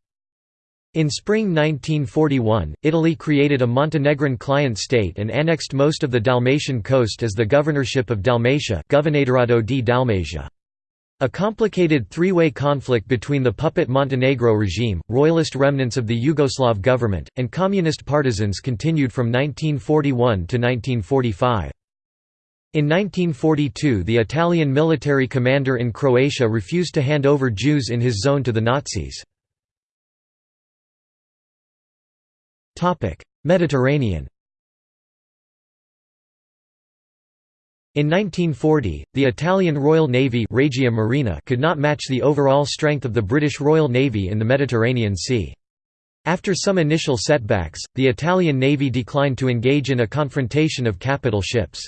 In spring 1941, Italy created a Montenegrin client state and annexed most of the Dalmatian coast as the governorship of Dalmatia Governatorato di. A complicated three-way conflict between the puppet Montenegro regime, royalist remnants of the Yugoslav government, and communist partisans continued from 1941 to 1945. In 1942 the Italian military commander in Croatia refused to hand over Jews in his zone to the Nazis. Mediterranean In 1940, the Italian Royal Navy Regia Marina could not match the overall strength of the British Royal Navy in the Mediterranean Sea. After some initial setbacks, the Italian Navy declined to engage in a confrontation of capital ships.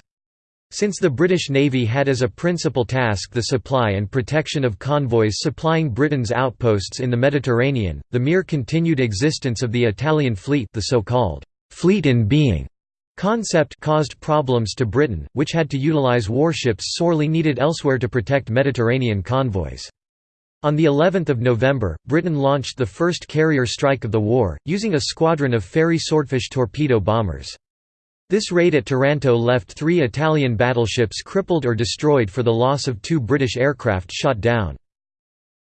Since the British Navy had as a principal task the supply and protection of convoys supplying Britain's outposts in the Mediterranean, the mere continued existence of the Italian fleet the so-called «fleet in being» concept caused problems to Britain, which had to utilise warships sorely needed elsewhere to protect Mediterranean convoys. On the 11th of November, Britain launched the first carrier strike of the war, using a squadron of Fairey Swordfish torpedo bombers. This raid at Taranto left three Italian battleships crippled or destroyed for the loss of two British aircraft shot down.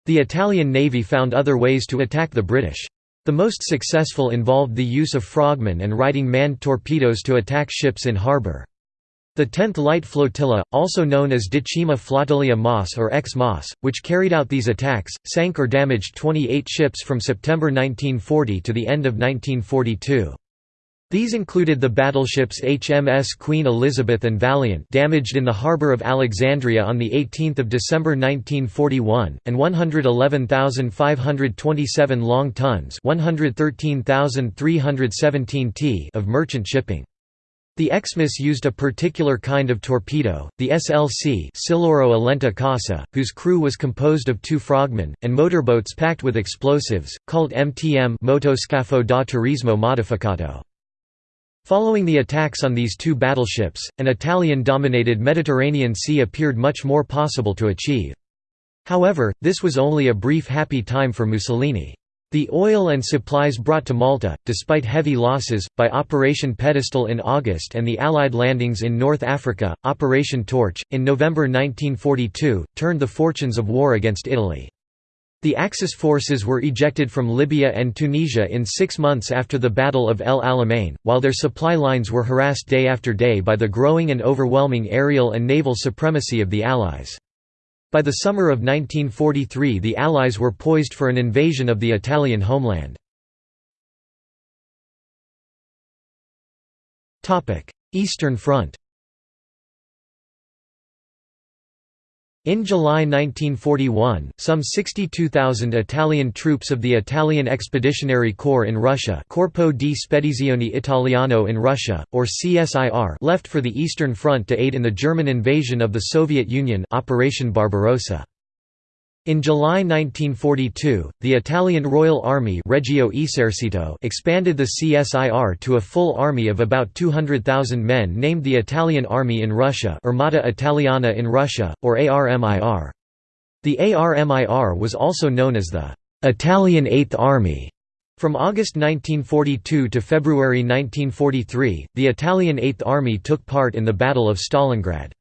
The Italian Navy found other ways to attack the British. The most successful involved the use of frogmen and riding manned torpedoes to attack ships in harbour. The 10th Light Flotilla, also known as Decima Flotilla Mas or Ex Mas, which carried out these attacks, sank or damaged 28 ships from September 1940 to the end of 1942. These included the battleships HMS Queen Elizabeth and Valiant damaged in the harbour of Alexandria on 18 December 1941, and 111,527 long tons 113,317 t of merchant shipping. The Xmas used a particular kind of torpedo, the SLC Siluro a Lenta Corsa, whose crew was composed of two frogmen, and motorboats packed with explosives, called MTM Motoscafo da Turismo Modificato. Following the attacks on these two battleships, an Italian-dominated Mediterranean Sea appeared much more possible to achieve. However, this was only a brief happy time for Mussolini. The oil and supplies brought to Malta, despite heavy losses, by Operation Pedestal in August and the Allied landings in North Africa, Operation Torch, in November 1942, turned the fortunes of war against Italy. The Axis forces were ejected from Libya and Tunisia in six months after the Battle of El Alamein, while their supply lines were harassed day after day by the growing and overwhelming aerial and naval supremacy of the Allies. By the summer of 1943 the Allies were poised for an invasion of the Italian homeland. Eastern Front In July 1941, some 62,000 Italian troops of the Italian Expeditionary Corps in Russia Corpo di Spedizione Italiano in Russia, or CSIR left for the Eastern Front to aid in the German invasion of the Soviet Union Operation Barbarossa. In July 1942, the Italian Royal Army Regio Esercito expanded the CSIR to a full army of about 200,000 men named the Italian Army in Russia Armata Italiana in Russia, or ARMIR. The ARMIR was also known as the «Italian Eighth Army». From August 1942 to February 1943, the Italian Eighth Army took part in the Battle of Stalingrad.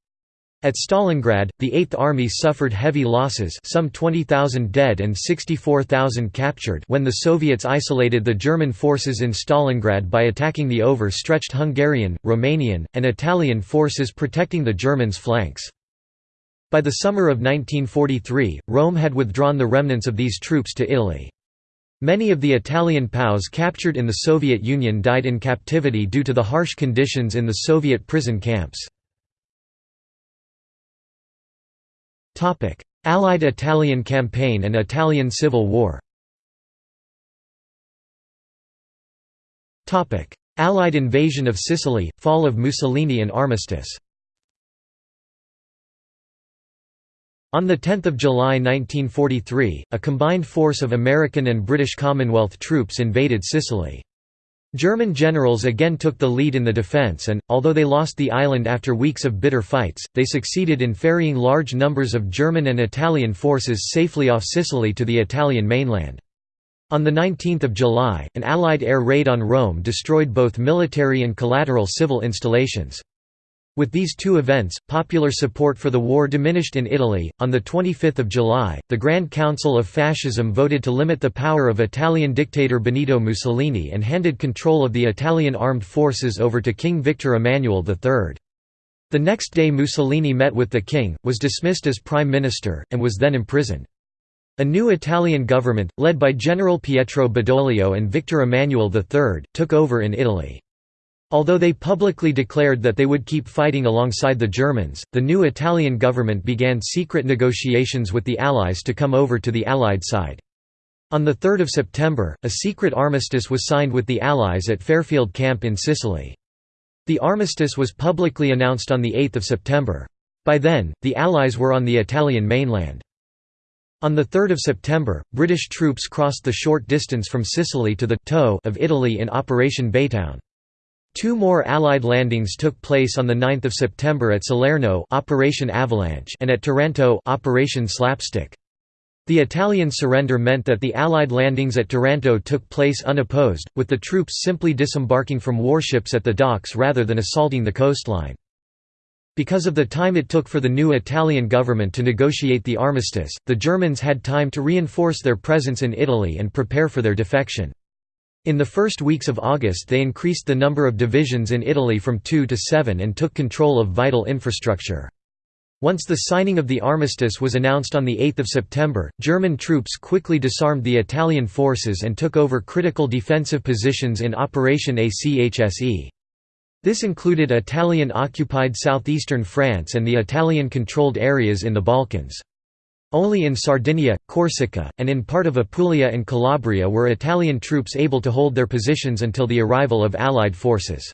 At Stalingrad, the Eighth Army suffered heavy losses some 20,000 dead and 64,000 captured when the Soviets isolated the German forces in Stalingrad by attacking the overstretched Hungarian, Romanian, and Italian forces protecting the Germans' flanks. By the summer of 1943, Rome had withdrawn the remnants of these troops to Italy. Many of the Italian POWs captured in the Soviet Union died in captivity due to the harsh conditions in the Soviet prison camps. Allied Italian campaign and Italian Civil War Allied invasion of Sicily, fall of Mussolini and armistice On 10 July 1943, a combined force of American and British Commonwealth troops invaded Sicily. German generals again took the lead in the defence and, although they lost the island after weeks of bitter fights, they succeeded in ferrying large numbers of German and Italian forces safely off Sicily to the Italian mainland. On 19 July, an Allied air raid on Rome destroyed both military and collateral civil installations. With these two events, popular support for the war diminished in Italy. On the 25th of July, the Grand Council of Fascism voted to limit the power of Italian dictator Benito Mussolini and handed control of the Italian armed forces over to King Victor Emmanuel III. The next day Mussolini met with the king, was dismissed as prime minister, and was then imprisoned. A new Italian government, led by General Pietro Badoglio and Victor Emmanuel III, took over in Italy. Although they publicly declared that they would keep fighting alongside the Germans, the new Italian government began secret negotiations with the Allies to come over to the Allied side. On 3 September, a secret armistice was signed with the Allies at Fairfield Camp in Sicily. The armistice was publicly announced on 8 September. By then, the Allies were on the Italian mainland. On 3 September, British troops crossed the short distance from Sicily to the toe of Italy in Operation Baytown. Two more Allied landings took place on 9 September at Salerno Operation Avalanche and at Taranto Operation Slapstick. The Italian surrender meant that the Allied landings at Taranto took place unopposed, with the troops simply disembarking from warships at the docks rather than assaulting the coastline. Because of the time it took for the new Italian government to negotiate the armistice, the Germans had time to reinforce their presence in Italy and prepare for their defection. In the first weeks of August they increased the number of divisions in Italy from two to seven and took control of vital infrastructure. Once the signing of the armistice was announced on 8 September, German troops quickly disarmed the Italian forces and took over critical defensive positions in Operation ACHSE. This included Italian-occupied southeastern France and the Italian-controlled areas in the Balkans. Only in Sardinia, Corsica, and in part of Apulia and Calabria were Italian troops able to hold their positions until the arrival of Allied forces.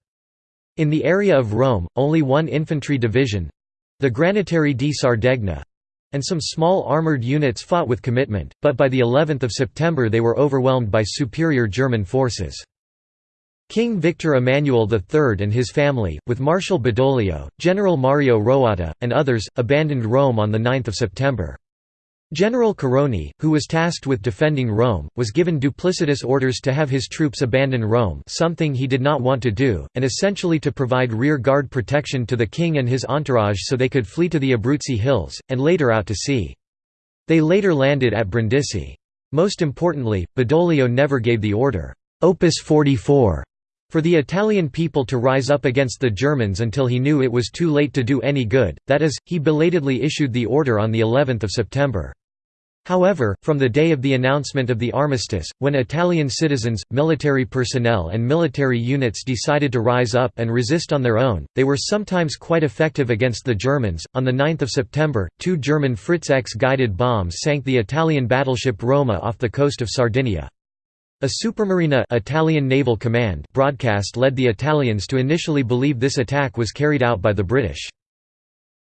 In the area of Rome, only one infantry division—the Granatieri di Sardegna—and some small armoured units fought with commitment, but by the 11th of September they were overwhelmed by superior German forces. King Victor Emmanuel III and his family, with Marshal Badoglio, General Mario Roatta, and others, abandoned Rome on 9 September. General Carboni, who was tasked with defending Rome, was given duplicitous orders to have his troops abandon Rome something he did not want to do, and essentially to provide rear-guard protection to the king and his entourage so they could flee to the Abruzzi Hills, and later out to sea. They later landed at Brindisi. Most importantly, Badoglio never gave the order, Opus 44, for the Italian people to rise up against the Germans until he knew it was too late to do any good, that is, he belatedly issued the order on the 11th of September. However, from the day of the announcement of the armistice, when Italian citizens, military personnel and military units decided to rise up and resist on their own, they were sometimes quite effective against the Germans. On the 9th of September, two German Fritz X guided bombs sank the Italian battleship Roma off the coast of Sardinia. A Supermarina Italian Naval Command broadcast led the Italians to initially believe this attack was carried out by the British.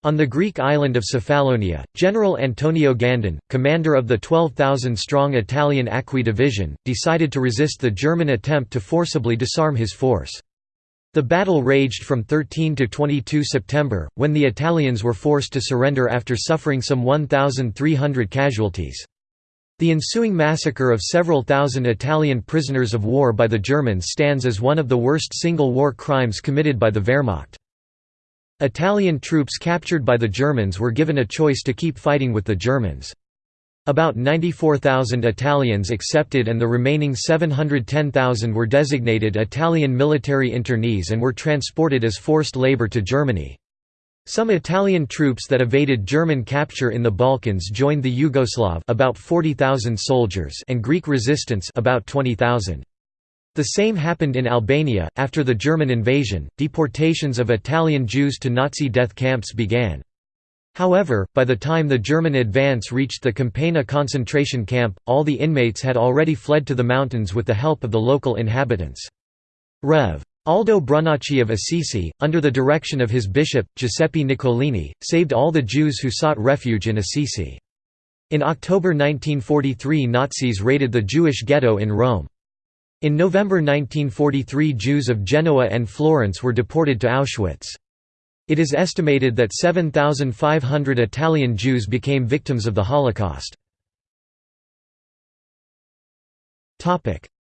On the Greek island of Cephalonia, General Antonio Gandin, commander of the 12,000-strong Italian Acqui Division, decided to resist the German attempt to forcibly disarm his force. The battle raged from 13 to 22 September, when the Italians were forced to surrender after suffering some 1,300 casualties. The ensuing massacre of several thousand Italian prisoners of war by the Germans stands as one of the worst single war crimes committed by the Wehrmacht. Italian troops captured by the Germans were given a choice to keep fighting with the Germans. About 94,000 Italians accepted and the remaining 710,000 were designated Italian military internees and were transported as forced labor to Germany. Some Italian troops that evaded German capture in the Balkans joined the Yugoslav about 40,000 soldiers and Greek resistance about 20,000. The same happened in Albania. After the German invasion, deportations of Italian Jews to Nazi death camps began. However, by the time the German advance reached the Campagna concentration camp, all the inmates had already fled to the mountains with the help of the local inhabitants. Rev. Aldo Brunacci of Assisi, under the direction of his bishop, Giuseppe Nicolini, saved all the Jews who sought refuge in Assisi. In October 1943 Nazis raided the Jewish ghetto in Rome. In November 1943 Jews of Genoa and Florence were deported to Auschwitz. It is estimated that 7,500 Italian Jews became victims of the Holocaust.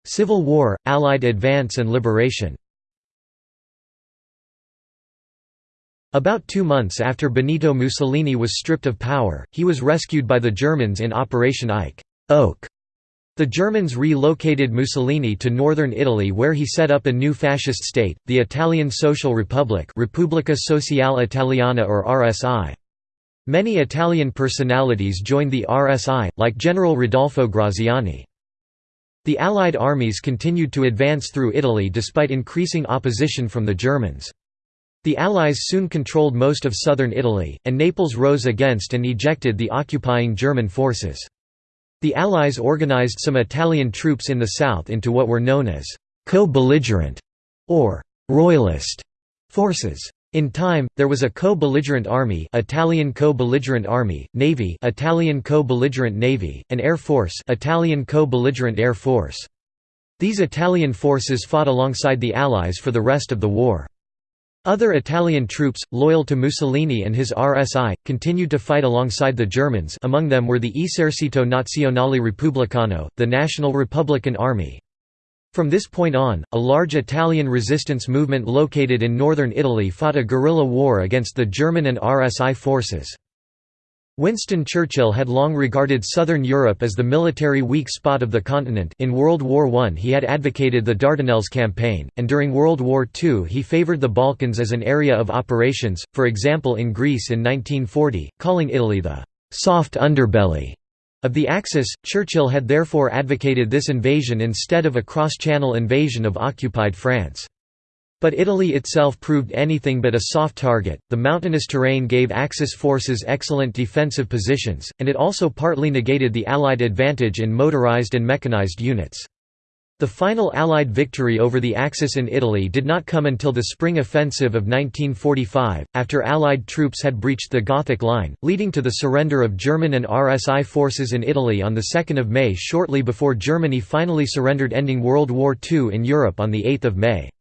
Civil War, Allied advance and liberation About two months after Benito Mussolini was stripped of power, he was rescued by the Germans in Operation Eiche Oak. The Germans relocated Mussolini to northern Italy where he set up a new fascist state, the Italian Social Republic Repubblica Sociale Italiana or RSI. Many Italian personalities joined the RSI, like General Rodolfo Graziani. The Allied armies continued to advance through Italy despite increasing opposition from the Germans. The Allies soon controlled most of southern Italy, and Naples rose against and ejected the occupying German forces. The Allies organized some Italian troops in the south into what were known as co-belligerent or royalist forces. In time, there was a co-belligerent army, Italian co-belligerent army, navy, Italian co-belligerent navy, and air force, Italian co-belligerent air force. These Italian forces fought alongside the Allies for the rest of the war. Other Italian troops, loyal to Mussolini and his RSI, continued to fight alongside the Germans among them were the Esercito Nazionale Repubblicano, the National Republican Army. From this point on, a large Italian resistance movement located in northern Italy fought a guerrilla war against the German and RSI forces. Winston Churchill had long regarded southern Europe as the military weak spot of the continent in World War I he had advocated the Dardanelles campaign, and during World War II he favoured the Balkans as an area of operations, for example in Greece in 1940, calling Italy the «soft underbelly» of the Axis. Churchill had therefore advocated this invasion instead of a cross-channel invasion of occupied France. But Italy itself proved anything but a soft target. The mountainous terrain gave Axis forces excellent defensive positions, and it also partly negated the Allied advantage in motorized and mechanized units. The final Allied victory over the Axis in Italy did not come until the spring offensive of 1945, after Allied troops had breached the Gothic Line, leading to the surrender of German and RSI forces in Italy on 2 May shortly before Germany finally surrendered ending World War II in Europe on 8 May.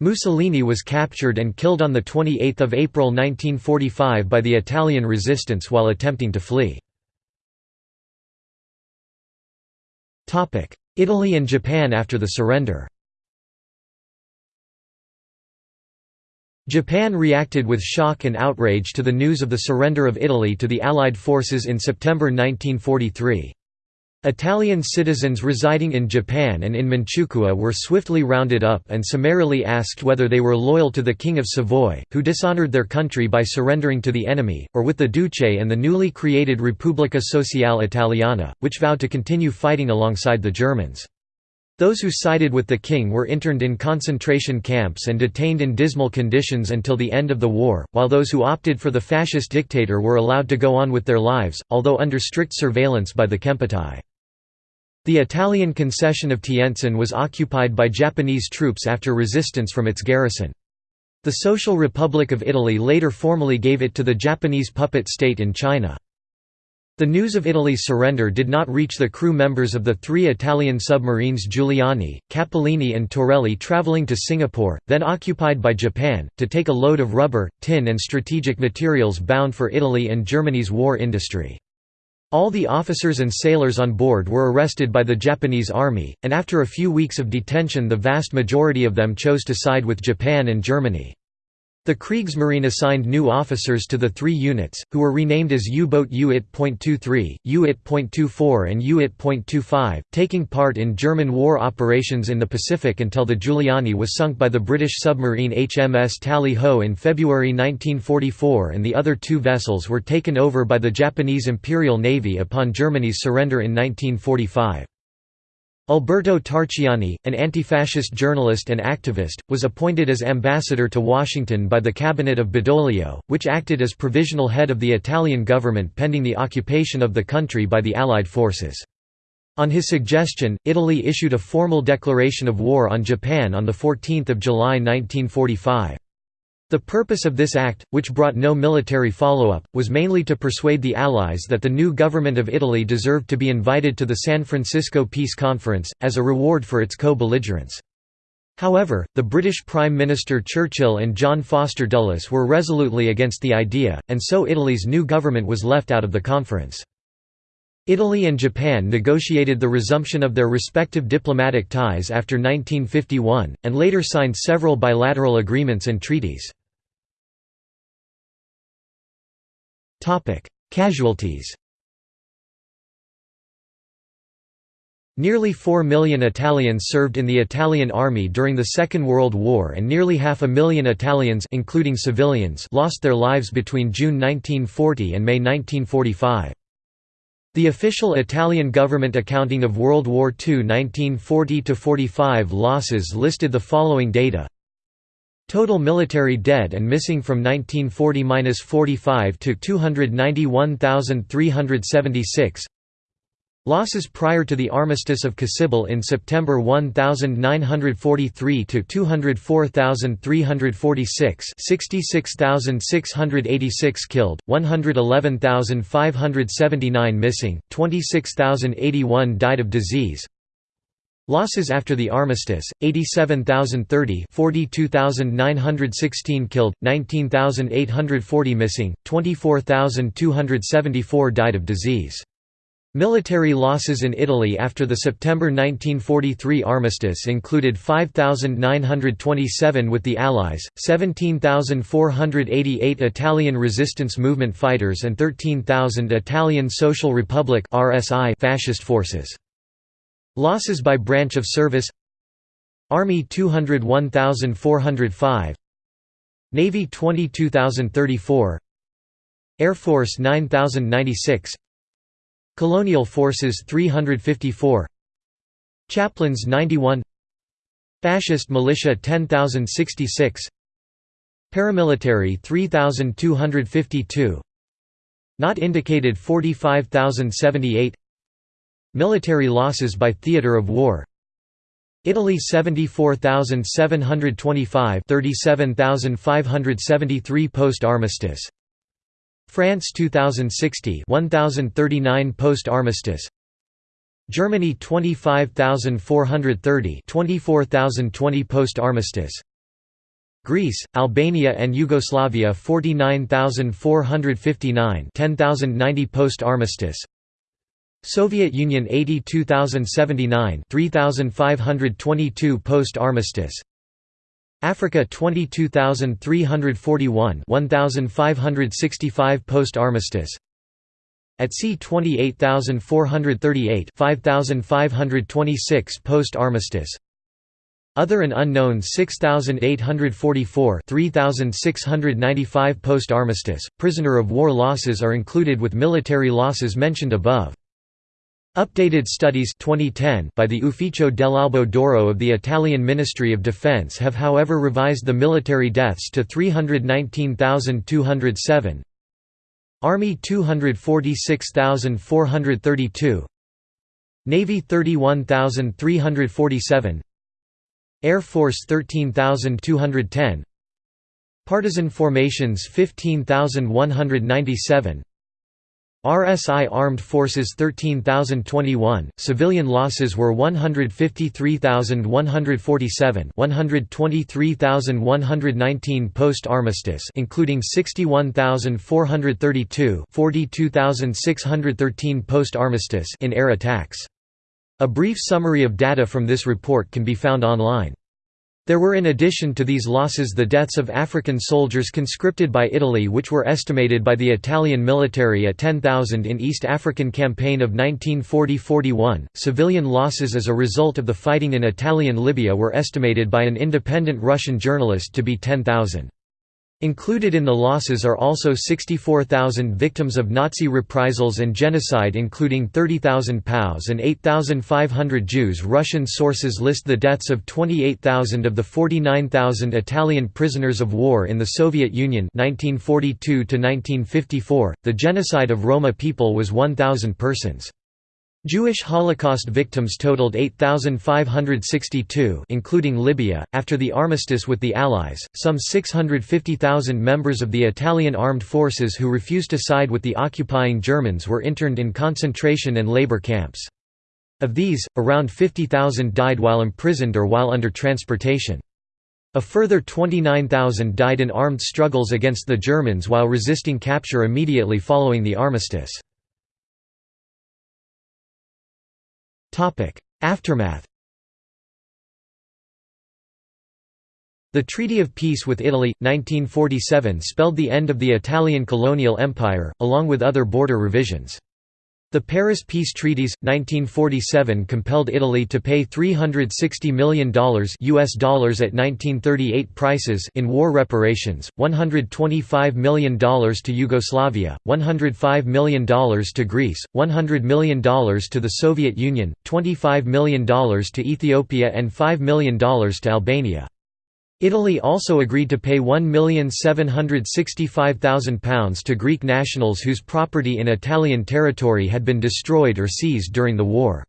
Mussolini was captured and killed on 28 April 1945 by the Italian resistance while attempting to flee. Italy and Japan after the surrender Japan reacted with shock and outrage to the news of the surrender of Italy to the Allied forces in September 1943. Italian citizens residing in Japan and in Manchukuo were swiftly rounded up and summarily asked whether they were loyal to the King of Savoy, who dishonored their country by surrendering to the enemy, or with the Duce and the newly created Repubblica Sociale Italiana, which vowed to continue fighting alongside the Germans. Those who sided with the king were interned in concentration camps and detained in dismal conditions until the end of the war, while those who opted for the fascist dictator were allowed to go on with their lives, although under strict surveillance by the Kempeitai. The Italian concession of Tientsin was occupied by Japanese troops after resistance from its garrison. The Social Republic of Italy later formally gave it to the Japanese puppet state in China. The news of Italy's surrender did not reach the crew members of the three Italian submarines Giuliani, Cappellini and Torelli traveling to Singapore, then occupied by Japan, to take a load of rubber, tin and strategic materials bound for Italy and Germany's war industry. All the officers and sailors on board were arrested by the Japanese army, and after a few weeks of detention the vast majority of them chose to side with Japan and Germany. The Kriegsmarine assigned new officers to the three units, who were renamed as U-boat U-IT.23, U-IT.24 and U-IT.25, taking part in German war operations in the Pacific until the Giuliani was sunk by the British submarine HMS Tally Ho in February 1944 and the other two vessels were taken over by the Japanese Imperial Navy upon Germany's surrender in 1945. Alberto Tarchiani, an anti-fascist journalist and activist, was appointed as ambassador to Washington by the cabinet of Badoglio, which acted as provisional head of the Italian government pending the occupation of the country by the Allied forces. On his suggestion, Italy issued a formal declaration of war on Japan on 14 July 1945. The purpose of this act, which brought no military follow-up, was mainly to persuade the Allies that the new government of Italy deserved to be invited to the San Francisco Peace Conference, as a reward for its co-belligerence. However, the British Prime Minister Churchill and John Foster Dulles were resolutely against the idea, and so Italy's new government was left out of the conference. Italy and Japan negotiated the resumption of their respective diplomatic ties after 1951, and later signed several bilateral agreements and treaties. Casualties. Nearly 4 million Italians served in the Italian army during the Second World War and nearly half a million Italians including civilians lost their lives between June 1940 and May 1945. The official Italian government accounting of World War II 1940–45 losses listed the following data Total military dead and missing from 1940–45 to 291,376 Losses prior to the Armistice of Cassibile in September 1943 to 204,346 66,686 killed, 111,579 missing, 26,081 died of disease Losses after the armistice: 87,030, 42,916 killed, 19,840 missing, 24,274 died of disease. Military losses in Italy after the September 1943 armistice included 5,927 with the Allies, 17,488 Italian resistance movement fighters and 13,000 Italian Social Republic fascist forces. Losses by branch of service Army 201,405 Navy 22,034 Air Force 9,096 Colonial Forces 354 Chaplains 91 Fascist Militia 10,066 Paramilitary 3,252 Not indicated 45,078 Military losses by theatre of war. Italy 74,725 37,573 post-armistice France 2060 1039 post-armistice Germany 25,430 24,020 post-armistice Greece, Albania and Yugoslavia 49,459 10,090 post-armistice Soviet Union 82,079 3,522 post-armistice Africa 22,341 1,565 post-armistice At sea 28438 5526 post-armistice Other and unknown 6844 3695 post-armistice, prisoner of war losses are included with military losses mentioned above. Updated studies 2010 by the Ufficio dell'Albo d'Oro of the Italian Ministry of Defense have however revised the military deaths to 319,207 Army 246,432 Navy 31,347 Air Force 13,210 Partisan formations 15,197 RSI Armed Forces 13,021, civilian losses were 153,147 123,119 post-armistice including 61,432 42,613 post-armistice in air attacks. A brief summary of data from this report can be found online. There were in addition to these losses the deaths of African soldiers conscripted by Italy which were estimated by the Italian military at 10,000 in East African Campaign of 1940–41. Civilian losses as a result of the fighting in Italian Libya were estimated by an independent Russian journalist to be 10,000. Included in the losses are also 64,000 victims of Nazi reprisals and genocide including 30,000 POWs and 8,500 Jews Russian sources list the deaths of 28,000 of the 49,000 Italian prisoners of war in the Soviet Union 1942 -1954. .The genocide of Roma people was 1,000 persons. Jewish Holocaust victims totaled 8,562 including Libya. After the armistice with the Allies, some 650,000 members of the Italian armed forces who refused to side with the occupying Germans were interned in concentration and labor camps. Of these, around 50,000 died while imprisoned or while under transportation. A further 29,000 died in armed struggles against the Germans while resisting capture immediately following the armistice. Aftermath The Treaty of Peace with Italy, 1947 spelled the end of the Italian colonial empire, along with other border revisions. The Paris Peace Treaties 1947 compelled Italy to pay $360 million US dollars at 1938 prices in war reparations, $125 million to Yugoslavia, $105 million to Greece, $100 million to the Soviet Union, $25 million to Ethiopia and $5 million to Albania. Italy also agreed to pay £1,765,000 to Greek nationals whose property in Italian territory had been destroyed or seized during the war.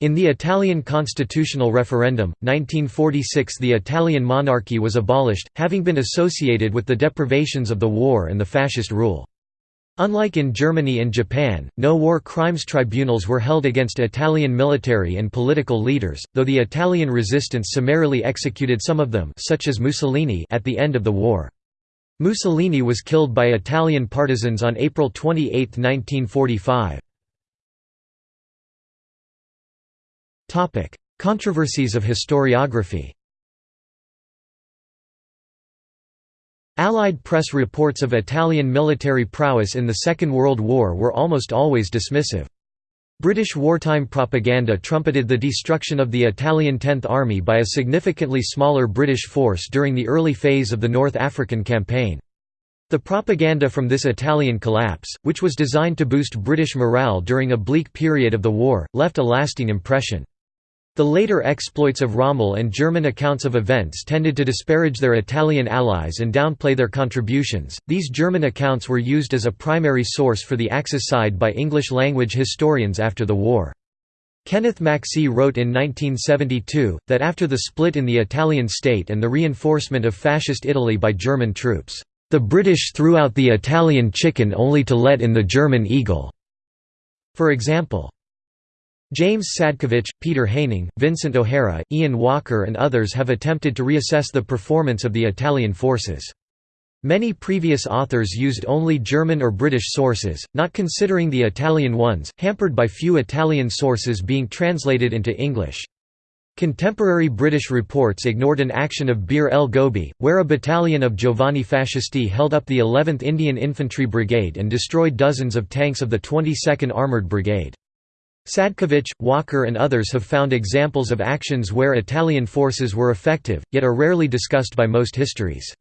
In the Italian constitutional referendum, 1946 the Italian monarchy was abolished, having been associated with the deprivations of the war and the fascist rule. Unlike in Germany and Japan, no war crimes tribunals were held against Italian military and political leaders, though the Italian resistance summarily executed some of them such as Mussolini at the end of the war. Mussolini was killed by Italian partisans on April 28, 1945. Controversies of historiography Allied press reports of Italian military prowess in the Second World War were almost always dismissive. British wartime propaganda trumpeted the destruction of the Italian Tenth Army by a significantly smaller British force during the early phase of the North African Campaign. The propaganda from this Italian collapse, which was designed to boost British morale during a bleak period of the war, left a lasting impression. The later exploits of Rommel and German accounts of events tended to disparage their Italian allies and downplay their contributions. These German accounts were used as a primary source for the Axis side by English language historians after the war. Kenneth Macksey wrote in 1972, that after the split in the Italian state and the reinforcement of Fascist Italy by German troops, "...the British threw out the Italian chicken only to let in the German eagle." For example, James Sadkovich, Peter Haining, Vincent O'Hara, Ian Walker and others have attempted to reassess the performance of the Italian forces. Many previous authors used only German or British sources, not considering the Italian ones, hampered by few Italian sources being translated into English. Contemporary British reports ignored an action of Bir el Gobi, where a battalion of Giovani Fascisti held up the 11th Indian Infantry Brigade and destroyed dozens of tanks of the 22nd Armoured Brigade. Sadkovich, Walker and others have found examples of actions where Italian forces were effective, yet are rarely discussed by most histories.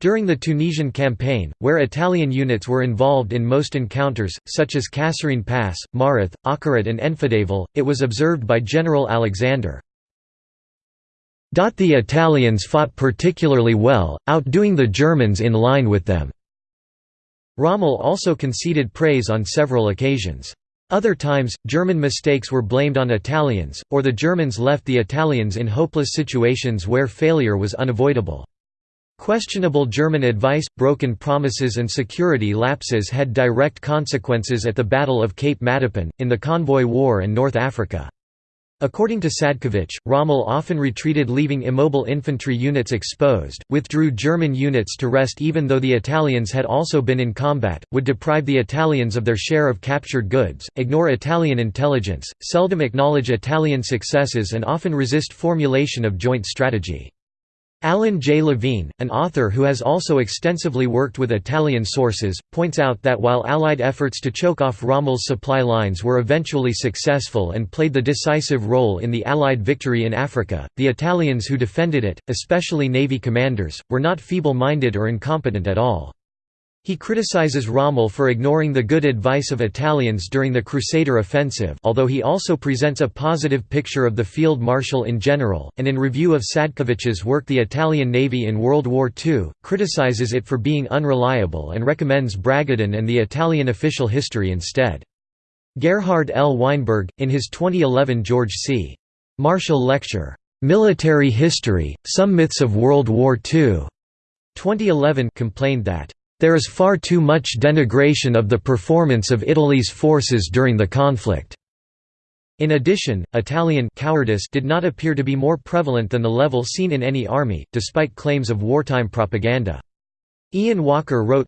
During the Tunisian campaign, where Italian units were involved in most encounters, such as Kasserine Pass, Mareth, Akarit and Enfidaville, it was observed by General Alexander, the Italians fought particularly well, outdoing the Germans in line with them." Rommel also conceded praise on several occasions. Other times, German mistakes were blamed on Italians, or the Germans left the Italians in hopeless situations where failure was unavoidable. Questionable German advice, broken promises and security lapses had direct consequences at the Battle of Cape Matapan, in the Convoy War and North Africa. According to Sadkovich, Rommel often retreated leaving immobile infantry units exposed, withdrew German units to rest even though the Italians had also been in combat, would deprive the Italians of their share of captured goods, ignore Italian intelligence, seldom acknowledge Italian successes and often resist formulation of joint strategy. Alan J. Levine, an author who has also extensively worked with Italian sources, points out that while Allied efforts to choke off Rommel's supply lines were eventually successful and played the decisive role in the Allied victory in Africa, the Italians who defended it, especially Navy commanders, were not feeble-minded or incompetent at all. He criticizes Rommel for ignoring the good advice of Italians during the Crusader offensive although he also presents a positive picture of the field marshal in general, and in review of Sadkovich's work The Italian Navy in World War II, criticizes it for being unreliable and recommends Bragadin and the Italian official history instead. Gerhard L. Weinberg, in his 2011 George C. Marshall Lecture, "'Military History, Some Myths of World War II' 2011 complained that there is far too much denigration of the performance of Italy's forces during the conflict. In addition, Italian cowardice did not appear to be more prevalent than the level seen in any army, despite claims of wartime propaganda. Ian Walker wrote,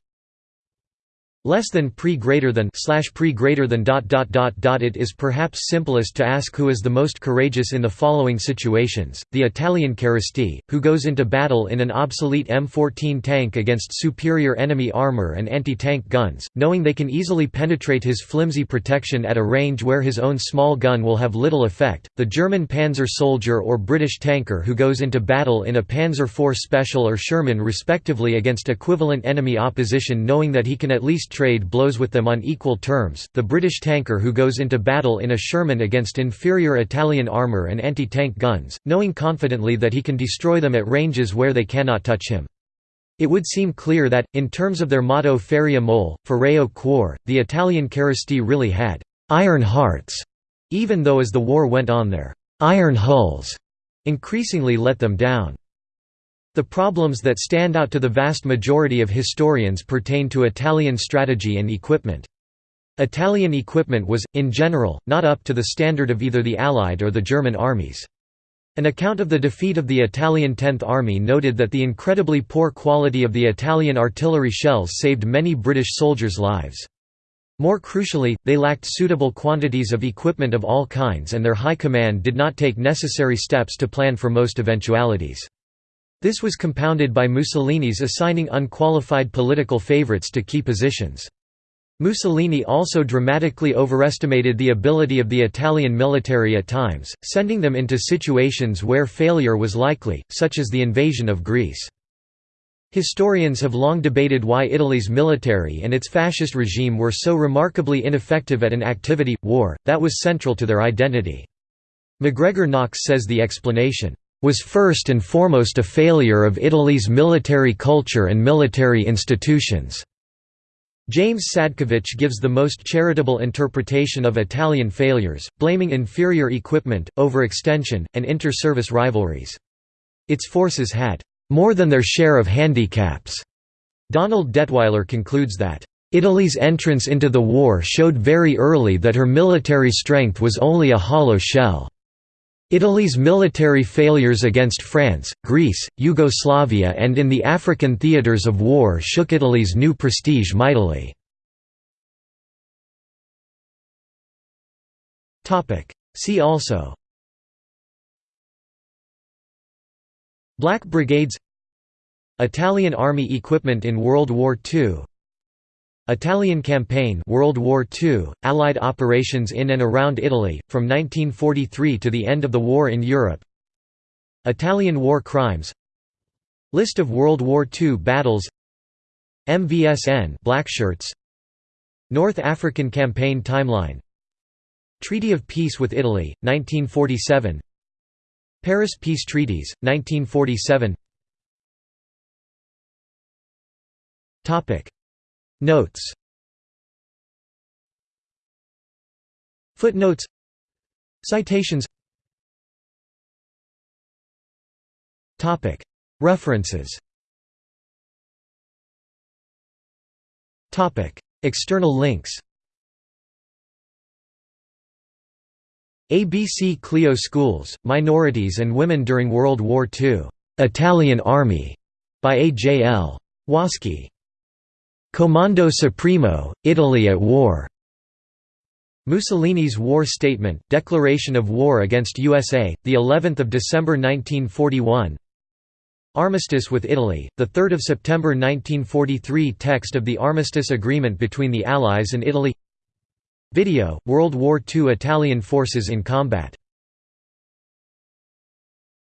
less than pre greater than slash pre greater than dot dot dot dot it is perhaps simplest to ask who is the most courageous in the following situations. The Italian Carristi who goes into battle in an obsolete M14 tank against superior enemy armor and anti-tank guns knowing they can easily penetrate his flimsy protection at a range where his own small gun will have little effect the German panzer soldier or British tanker who goes into battle in a Panzer IV Special or Sherman respectively against equivalent enemy opposition knowing that he can at least trade blows with them on equal terms, the British tanker who goes into battle in a Sherman against inferior Italian armour and anti-tank guns, knowing confidently that he can destroy them at ranges where they cannot touch him. It would seem clear that, in terms of their motto Ferrea Mole, Ferreo Cuor, the Italian Carristi really had «iron hearts», even though as the war went on their «iron hulls» increasingly let them down. The problems that stand out to the vast majority of historians pertain to Italian strategy and equipment. Italian equipment was, in general, not up to the standard of either the Allied or the German armies. An account of the defeat of the Italian Tenth Army noted that the incredibly poor quality of the Italian artillery shells saved many British soldiers' lives. More crucially, they lacked suitable quantities of equipment of all kinds and their high command did not take necessary steps to plan for most eventualities. This was compounded by Mussolini's assigning unqualified political favorites to key positions. Mussolini also dramatically overestimated the ability of the Italian military at times, sending them into situations where failure was likely, such as the invasion of Greece. Historians have long debated why Italy's military and its fascist regime were so remarkably ineffective at an activity, war, that was central to their identity. MacGregor Knox says the explanation, was first and foremost a failure of Italy's military culture and military institutions. James Sadkovich gives the most charitable interpretation of Italian failures, blaming inferior equipment, overextension, and inter-service rivalries. Its forces had more than their share of handicaps. Donald Detwiler concludes that Italy's entrance into the war showed very early that her military strength was only a hollow shell. Italy's military failures against France, Greece, Yugoslavia and in the African theatres of war shook Italy's new prestige mightily. See also Black Brigades Italian Army equipment in World War II Italian Campaign World War II, Allied operations in and around Italy, from 1943 to the end of the war in Europe. Italian war crimes List of World War II battles MVSN Blackshirts North African Campaign timeline Treaty of Peace with Italy, 1947 Paris Peace Treaties, 1947 Notes Footnotes Citations References External links ABC Clio Schools, Minorities and Women During World War II. Italian Army, by A. J. L. Waskey. Comando Supremo, Italy at War. Mussolini's War Statement, Declaration of War against USA, the 11th of December 1941. Armistice with Italy, the 3rd of September 1943. Text of the armistice agreement between the Allies and Italy. Video: World War II Italian forces in combat.